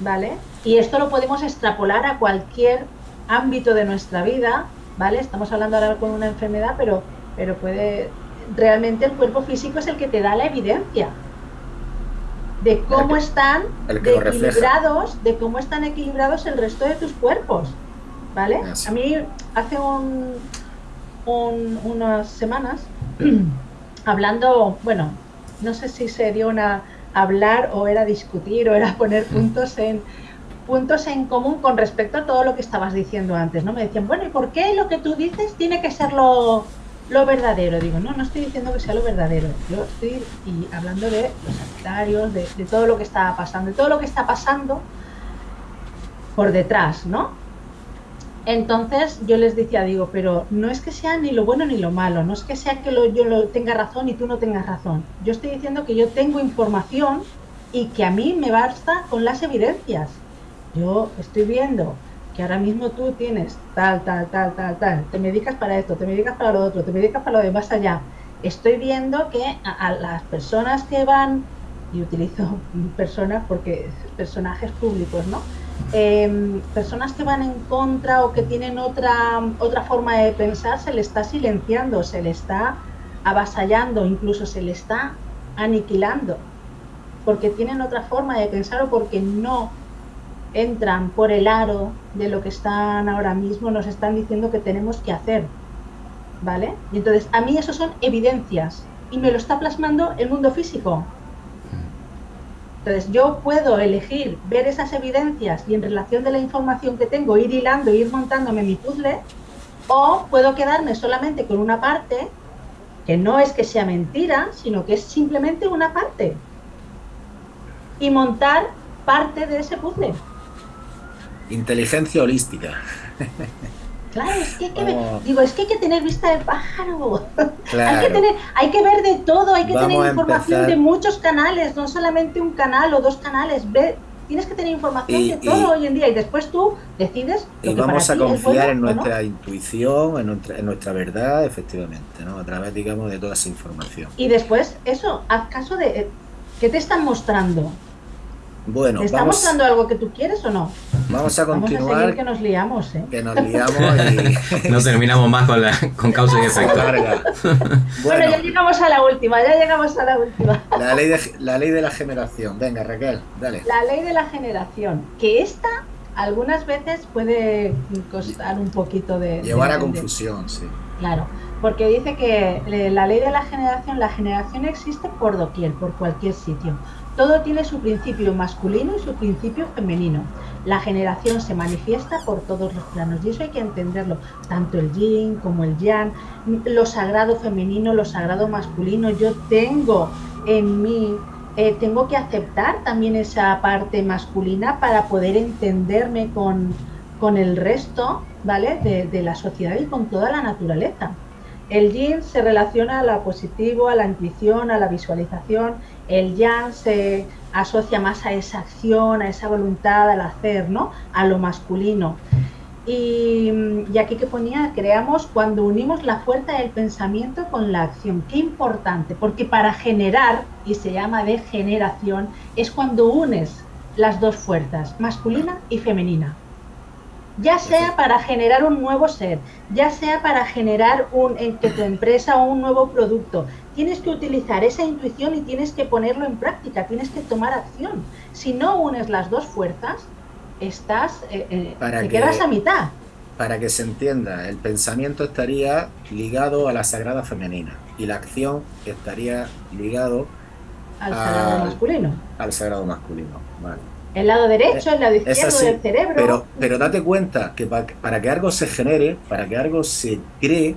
¿vale? Y esto lo podemos extrapolar a cualquier ámbito de nuestra vida, ¿vale? Estamos hablando ahora con una enfermedad, pero, pero puede, realmente el cuerpo físico es el que te da la evidencia de cómo están equilibrados, de cómo están equilibrados el resto de tus cuerpos, ¿vale? A mí hace un, unas semanas hablando, bueno, no sé si se dio una hablar o era discutir o era poner puntos en puntos en común con respecto a todo lo que estabas diciendo antes, ¿no? Me decían, bueno, ¿y por qué lo que tú dices tiene que ser lo, lo verdadero. Digo, no, no estoy diciendo que sea lo verdadero. Yo estoy y hablando de los sanitarios, de, todo lo que está pasando, de todo lo que está pasando por detrás, ¿no? Entonces yo les decía, digo, pero no es que sea ni lo bueno ni lo malo, no es que sea que yo lo tenga razón y tú no tengas razón. Yo estoy diciendo que yo tengo información y que a mí me basta con las evidencias. Yo estoy viendo que ahora mismo tú tienes tal, tal, tal, tal, tal, te medicas para esto, te medicas para lo otro, te medicas para lo de más allá. Estoy viendo que a, las personas que van, y utilizo personas porque personajes públicos, ¿no? Em, personas que van en contra o que tienen otra, otra forma de pensar, se le está silenciando, se le está avasallando, incluso se le está aniquilando, porque tienen otra forma de pensar o porque no entran por el aro de lo que están ahora mismo, nos están diciendo que tenemos que hacer. ¿Vale? Y entonces, a mí eso son evidencias y me lo está plasmando el mundo físico. Entonces, yo puedo elegir ver esas evidencias y en relación de la información que tengo ir hilando, ir montándome mi puzzle, o puedo quedarme solamente con una parte que no es que sea mentira, sino que es simplemente una parte. Y montar parte de ese puzzle. Inteligencia holística. Claro, es que hay que ver, digo, es que hay que tener vista de pájaro. hay, que tener, hay que ver de todo, hay que tener información de muchos canales, no solamente un canal o dos canales. Ve, tienes que tener información de todo hoy en día y después tú decides. y vamos a confiar en nuestra intuición, en nuestra, en nuestra verdad, efectivamente, ¿no? A través, digamos, de toda esa información. Y después, eso, haz caso de. Eh, ¿Qué te están mostrando? Bueno, ¿Está mostrando algo que tú quieres o no? Vamos a continuar. Vamos a que nos liamos, ¿eh? Que nos liamos y... no terminamos más con, la, con causa y efecto. bueno, ya llegamos a la última, ya llegamos a la última. La ley, de, la ley de la generación. Venga, Raquel, dale. La ley de la generación. Que esta algunas veces puede costar un poquito de... Llevar a confusión, sí. Claro, porque dice que la ley de la generación, la generación existe por doquier, por cualquier sitio. Todo tiene su principio masculino y su principio femenino. La generación se manifiesta por todos los planos y eso hay que entenderlo, tanto el yin como el yang, lo sagrado femenino, lo sagrado masculino. Yo tengo en mí, eh, tengo que aceptar también esa parte masculina para poder entenderme con, con el resto ¿vale? De, la sociedad y con toda la naturaleza. El yin se relaciona a lo positivo, a la intuición, a la visualización el yang se asocia más a esa acción, a esa voluntad al hacer, ¿no? A lo masculino. Y, aquí que ponía, creamos cuando unimos la fuerza del pensamiento con la acción. Qué importante, porque para generar, y se llama de generación, es cuando unes las dos fuerzas, masculina y femenina ya sea para generar un nuevo ser, ya sea para generar un, en tu empresa o un nuevo producto. Tienes que utilizar esa intuición y tienes que ponerlo en práctica, tienes que tomar acción. Si no unes las dos fuerzas, estás, eh, eh, te quedas a mitad. Para que se entienda, el pensamiento estaría ligado a la sagrada femenina y la acción estaría ligado al sagrado masculino. Al sagrado masculino, vale. El lado derecho, el lado izquierdo del cerebro. Pero, pero date cuenta que para, que algo se genere, para que algo se cree,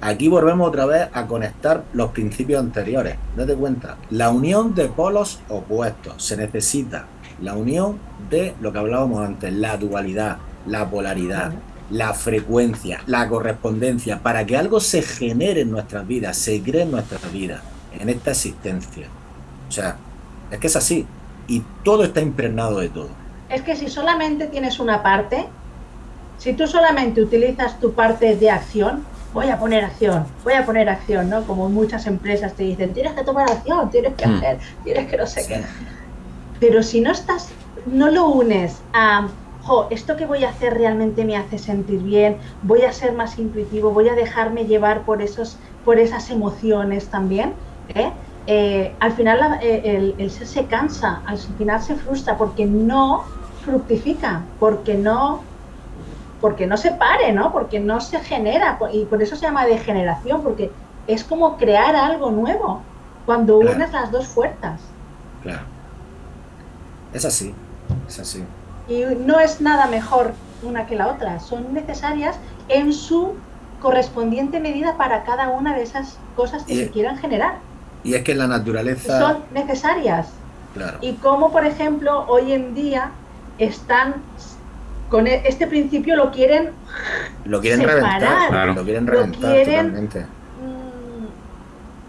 aquí volvemos otra vez a conectar los principios anteriores. Date cuenta, la unión de polos opuestos. Se necesita la unión de lo que hablábamos antes, la dualidad, la polaridad, la frecuencia, la correspondencia, para que algo se genere en nuestras vidas, se cree en nuestras vidas, en esta existencia. O sea, es que es así y todo está impregnado de todo. Es que si solamente tienes una parte, si tú solamente utilizas tu parte de acción, voy a poner acción, voy a poner acción, ¿no? Como muchas empresas te dicen, tienes que tomar acción, tienes que hmm. hacer, tienes que no sé qué. Pero si no estás no lo unes a, jo, esto que voy a hacer realmente me hace sentir bien, voy a ser más intuitivo, voy a dejarme llevar por, esos, por esas emociones también, ¿eh? Eh, al final eh, el, ser se cansa, al final se frustra porque no fructifica, porque no porque no se pare, ¿no? Porque no se genera y por eso se llama degeneración, porque es como crear algo nuevo cuando unes las dos fuerzas. Claro. Es así, es así. Y no es nada mejor una que la otra, son necesarias en su correspondiente medida para cada una de esas cosas que se quieran generar. Y es que la naturaleza... Son necesarias. Claro. Y como, por ejemplo, hoy en día están con e, este principio lo quieren lo quieren reventar lo quieren reventar totalmente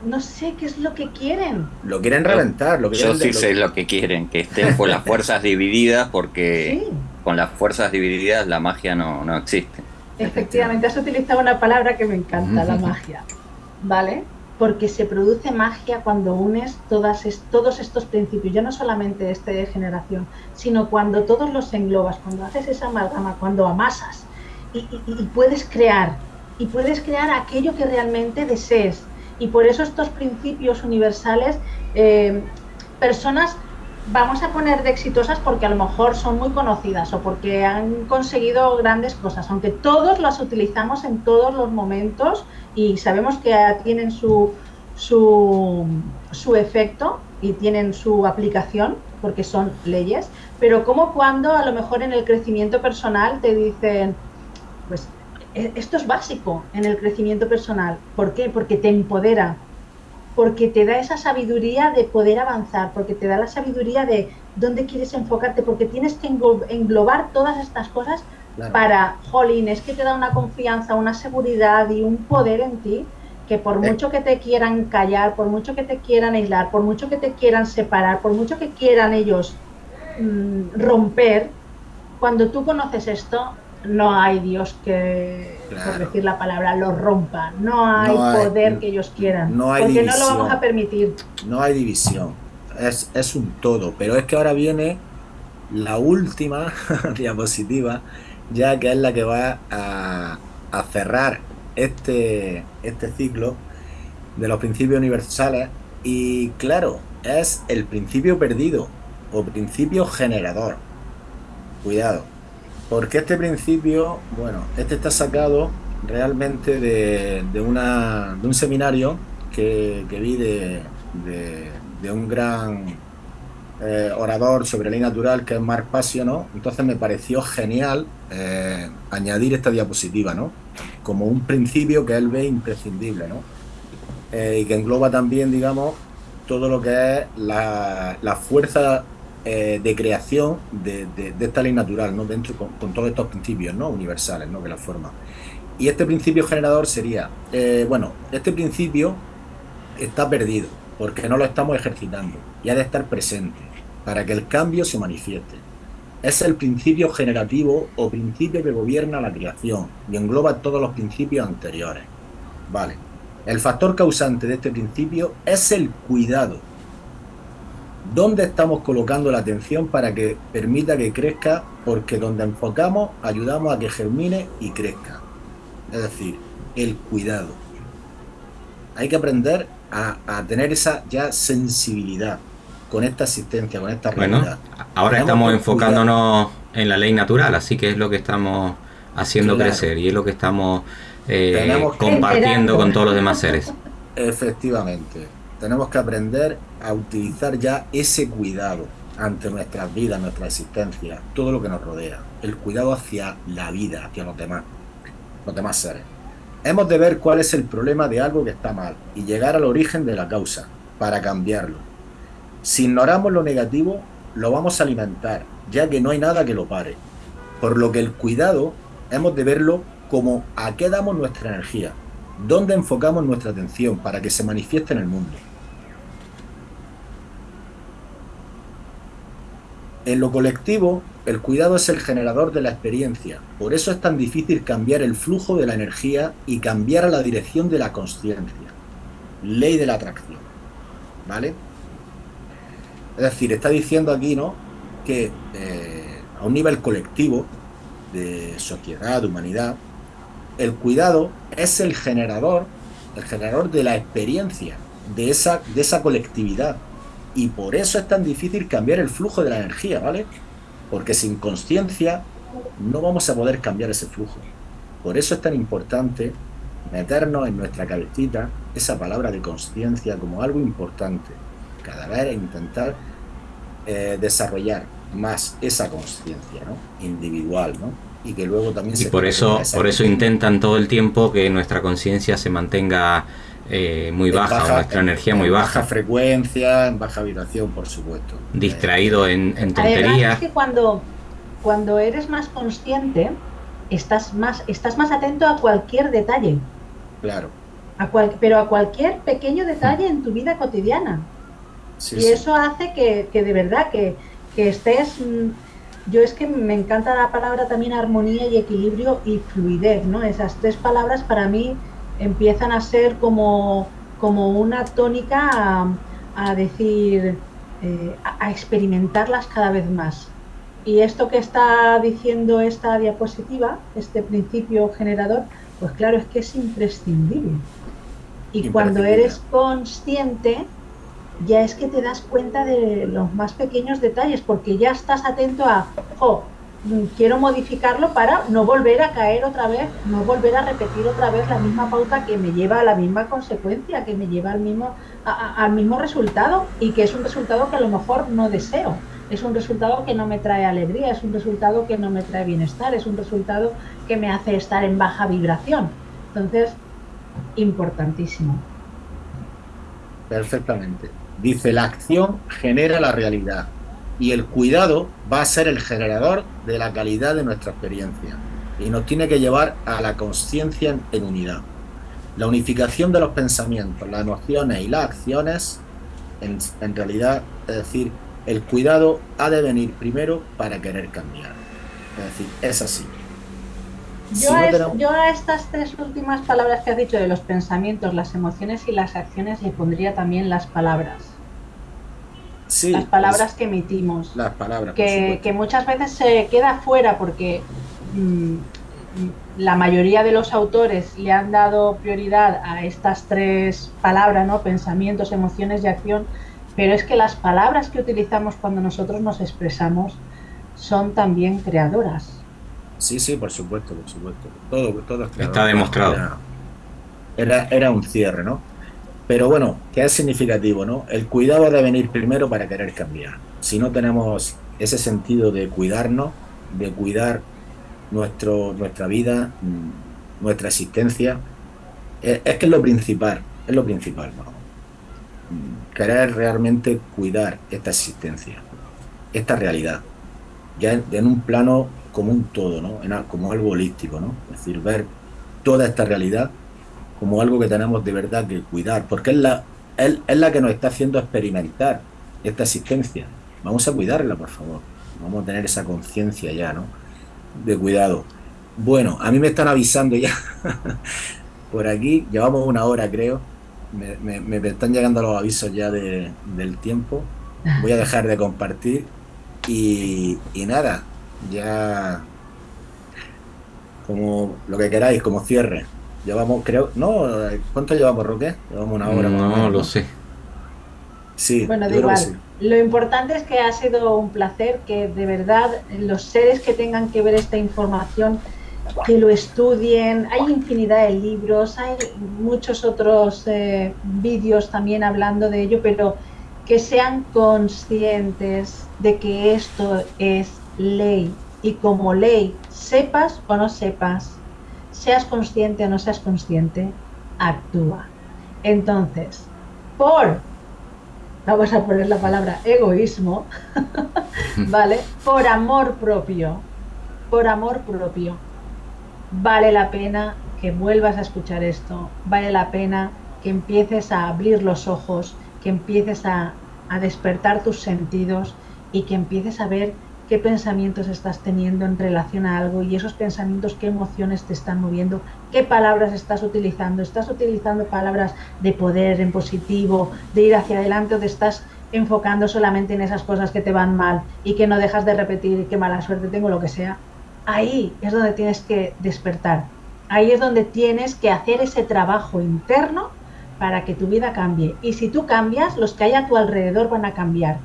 no sé qué es lo que quieren. Lo quieren reventar. Lo que Yo sí sé lo que quieren, que estén con las fuerzas divididas, porque con las fuerzas divididas la magia no, no existe. Efectivamente, has utilizado una palabra que me encanta, la magia. ¿Vale? Porque se produce magia cuando unes todos estos principios, ya no solamente este de generación, sino cuando todos los englobas, cuando haces esa amalgama, cuando amasas y puedes crear, y puedes crear aquello que realmente desees, y por eso estos principios universales, eh, personas vamos a poner de exitosas porque a lo mejor son muy conocidas o porque han conseguido grandes cosas, aunque todos las utilizamos en todos los momentos y sabemos que tienen su, su, su efecto y tienen su aplicación porque son leyes, pero como cuando a lo mejor en el crecimiento personal te dicen, pues e, esto es básico en el crecimiento personal. ¿Por qué? Porque te empodera, porque te da esa sabiduría de poder avanzar, porque te da la sabiduría de dónde quieres enfocarte, porque tienes que englobar todas estas cosas para, jolín, es que te da una confianza, una seguridad y un poder en ti que por eh. mucho que te quieran callar, por mucho que te quieran aislar, por mucho que te quieran separar, por mucho que quieran ellos mm, romper, cuando tú conoces esto, no hay Dios que, por decir la palabra, los rompa. No hay, poder que ellos quieran. No hay porque no lo vamos a permitir. No hay división. Es, es un todo. Pero es que ahora viene la última diapositiva, ya que es la que va a, a cerrar este, este ciclo de los principios universales. Y claro, es el principio perdido o principio generador. Cuidado porque este principio, bueno, este está sacado realmente de, una, de un seminario que, vi de, un gran eh, orador sobre ley natural que es Mark Passio, ¿no? Entonces me pareció genial eh, añadir esta diapositiva, ¿no? Como un principio que él ve imprescindible, ¿no? Eh, y que engloba también, digamos, todo lo que es la, la fuerza eh, de creación de, esta ley natural, ¿no? Dentro con, todos estos principios, ¿no? Universales, ¿no? Que la forman. Y este principio generador sería, eh, bueno, este principio está perdido porque no lo estamos ejercitando y ha de estar presente para que el cambio se manifieste. Es el principio generativo o principio que gobierna la creación y engloba todos los principios anteriores. Vale. El factor causante de este principio es el cuidado ¿Dónde estamos colocando la atención para que permita que crezca? Porque donde enfocamos ayudamos a que germine y crezca. Es decir, el cuidado. Hay que aprender a, tener esa ya sensibilidad con esta asistencia, con esta realidad. Bueno, ahora estamos enfocándonos en la ley natural, así que es lo que estamos haciendo crecer y es lo que estamos eh, compartiendo con todos los demás seres. Efectivamente tenemos que aprender a utilizar ya ese cuidado ante nuestras vidas, nuestra existencia, todo lo que nos rodea, el cuidado hacia la vida, hacia los demás, los demás seres. Hemos de ver cuál es el problema de algo que está mal y llegar al origen de la causa para cambiarlo. Si ignoramos lo negativo, lo vamos a alimentar, ya que no hay nada que lo pare. Por lo que el cuidado hemos de verlo como a qué damos nuestra energía, dónde enfocamos nuestra atención para que se manifieste en el mundo. En lo colectivo, el cuidado es el generador de la experiencia, por eso es tan difícil cambiar el flujo de la energía y cambiar a la dirección de la conciencia. Ley de la atracción. ¿Vale? Es decir, está diciendo aquí, ¿no? que eh, a un nivel colectivo de sociedad, de humanidad, el cuidado es el generador, el generador de la experiencia de esa, de esa colectividad. Y por eso es tan difícil cambiar el flujo de la energía, ¿vale? Porque sin conciencia no vamos a poder cambiar ese flujo. Por eso es tan importante meternos en nuestra cabecita esa palabra de conciencia como algo importante. Cada vez intentar eh, desarrollar más esa conciencia ¿no? individual, ¿no? Y que luego también y por eso, por eso intentan todo el tiempo que nuestra conciencia se mantenga eh, muy baja, nuestra energía muy baja. baja frecuencia, en baja vibración, por supuesto. Distraído en, en tonterías. es que cuando, cuando eres más consciente, estás más, estás más atento a cualquier detalle. Claro. A cual, pero a cualquier pequeño detalle en tu vida cotidiana. y eso hace que, que, de verdad que, que estés... Mm, yo es que me encanta la palabra también armonía y equilibrio y fluidez, ¿no? Esas tres palabras para mí empiezan a ser como, como una tónica a, decir, eh, a experimentarlas cada vez más. Y esto que está diciendo esta diapositiva, este principio generador, pues claro, es que es imprescindible. Y cuando eres consciente, ya es que te das cuenta de los más pequeños detalles, porque ya estás atento a, oh, quiero modificarlo para no volver a caer otra vez, no volver a repetir otra vez la misma pauta que me lleva a la misma consecuencia, que me lleva al mismo, al mismo resultado y que es un resultado que a lo mejor no deseo es un resultado que no me trae alegría, es un resultado que no me trae bienestar, es un resultado que me hace estar en baja vibración. Entonces, importantísimo. Perfectamente. Dice, la acción genera la realidad y el cuidado va a ser el generador de la calidad de nuestra experiencia y nos tiene que llevar a la conciencia en unidad. La unificación de los pensamientos, las emociones y las acciones, en, en realidad, es decir, el cuidado ha de venir primero para querer cambiar. Es decir, es así. Yo, a estas tres últimas palabras que has dicho de los pensamientos, las emociones y las acciones le pondría también las palabras. Sí, las palabras que emitimos. Las palabras. Que, que, muchas veces se queda fuera porque mm, la mayoría de los autores le han dado prioridad a estas tres palabras, ¿no? Pensamientos, emociones y acción pero es que las palabras que utilizamos cuando nosotros nos expresamos son también creadoras. Sí, sí, por supuesto, por supuesto. Todo, todo es Está demostrado. Era, era, un cierre, ¿no? Pero bueno, que es significativo, ¿no? El cuidado debe venir primero para querer cambiar. Si no tenemos ese sentido de cuidarnos, de cuidar nuestro, nuestra vida, mm, nuestra existencia, es, es que es lo principal, es lo principal, ¿no? querer realmente cuidar esta existencia, esta realidad, ya en, un plano como un todo, ¿no? como algo holístico, ¿no? es decir, ver toda esta realidad como algo que tenemos de verdad que cuidar, porque es la, es, es la que nos está haciendo experimentar esta existencia. Vamos a cuidarla, por favor. Vamos a tener esa conciencia ya, ¿no? De cuidado. Bueno, a mí me están avisando ya. por aquí, llevamos una hora creo me, están llegando los avisos ya de, del tiempo. Voy a dejar de compartir y, nada, ya como lo que queráis, como cierre. Llevamos, creo, no, ¿cuánto llevamos, Roque? Llevamos una hora. No, lo sé. Sí, bueno, da igual. Lo importante es que ha sido un placer, que de verdad los seres que tengan que ver esta información que lo estudien. Hay infinidad de libros, hay muchos otros eh, vídeos también hablando de ello, pero que sean conscientes de que esto es ley y como ley, sepas o no sepas, seas consciente o no seas consciente, actúa. Entonces, por, vamos a poner la palabra egoísmo, ¿vale? Por amor propio, por amor propio, vale la pena que vuelvas a escuchar esto, vale la pena que empieces a abrir los ojos, que empieces a, despertar tus sentidos y que empieces a ver qué pensamientos estás teniendo en relación a algo y esos pensamientos, qué emociones te están moviendo, qué palabras estás utilizando. ¿Estás utilizando palabras de poder en positivo, de ir hacia adelante o te estás enfocando solamente en esas cosas que te van mal y que no dejas de repetir qué mala suerte tengo, lo que sea, ahí es donde tienes que despertar. Ahí es donde tienes que hacer ese trabajo interno para que tu vida cambie. Y si tú cambias, los que hay a tu alrededor van a cambiar.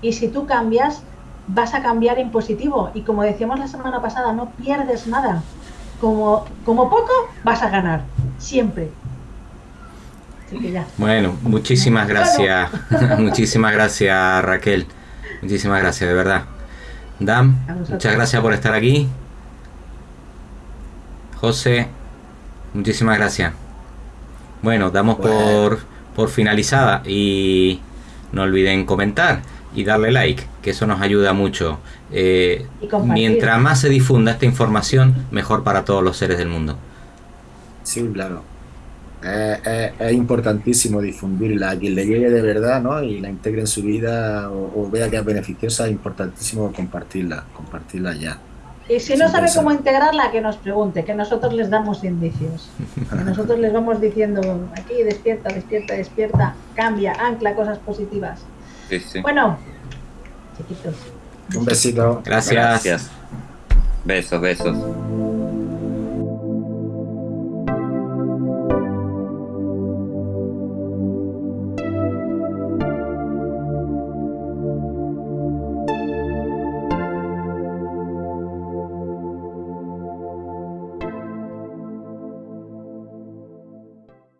Y si tú cambias, vas a cambiar en positivo. Y como decíamos la semana pasada, no pierdes nada. Como, como poco, vas a ganar. Siempre. Bueno, muchísimas gracias. muchísimas gracias, Raquel. Muchísimas gracias, de verdad. Dan, muchas gracias por estar aquí. José, muchísimas gracias. Bueno, damos por, por finalizada y no olviden comentar y darle like, que eso nos ayuda mucho. Eh, mientras más se difunda esta información, mejor para todos los seres del mundo. Sí, claro. es importantísimo difundirla a quien le llegue de verdad ¿no? y la integre en su vida o, vea que es beneficiosa, es importantísimo compartirla, compartirla ya. Y si no sabe cómo integrarla, que nos pregunte, que nosotros les damos indicios. Que nosotros les vamos diciendo, aquí despierta, despierta, despierta, cambia, ancla cosas positivas. Bueno, chiquitos. Un besito. Gracias. Gracias. Besos, besos.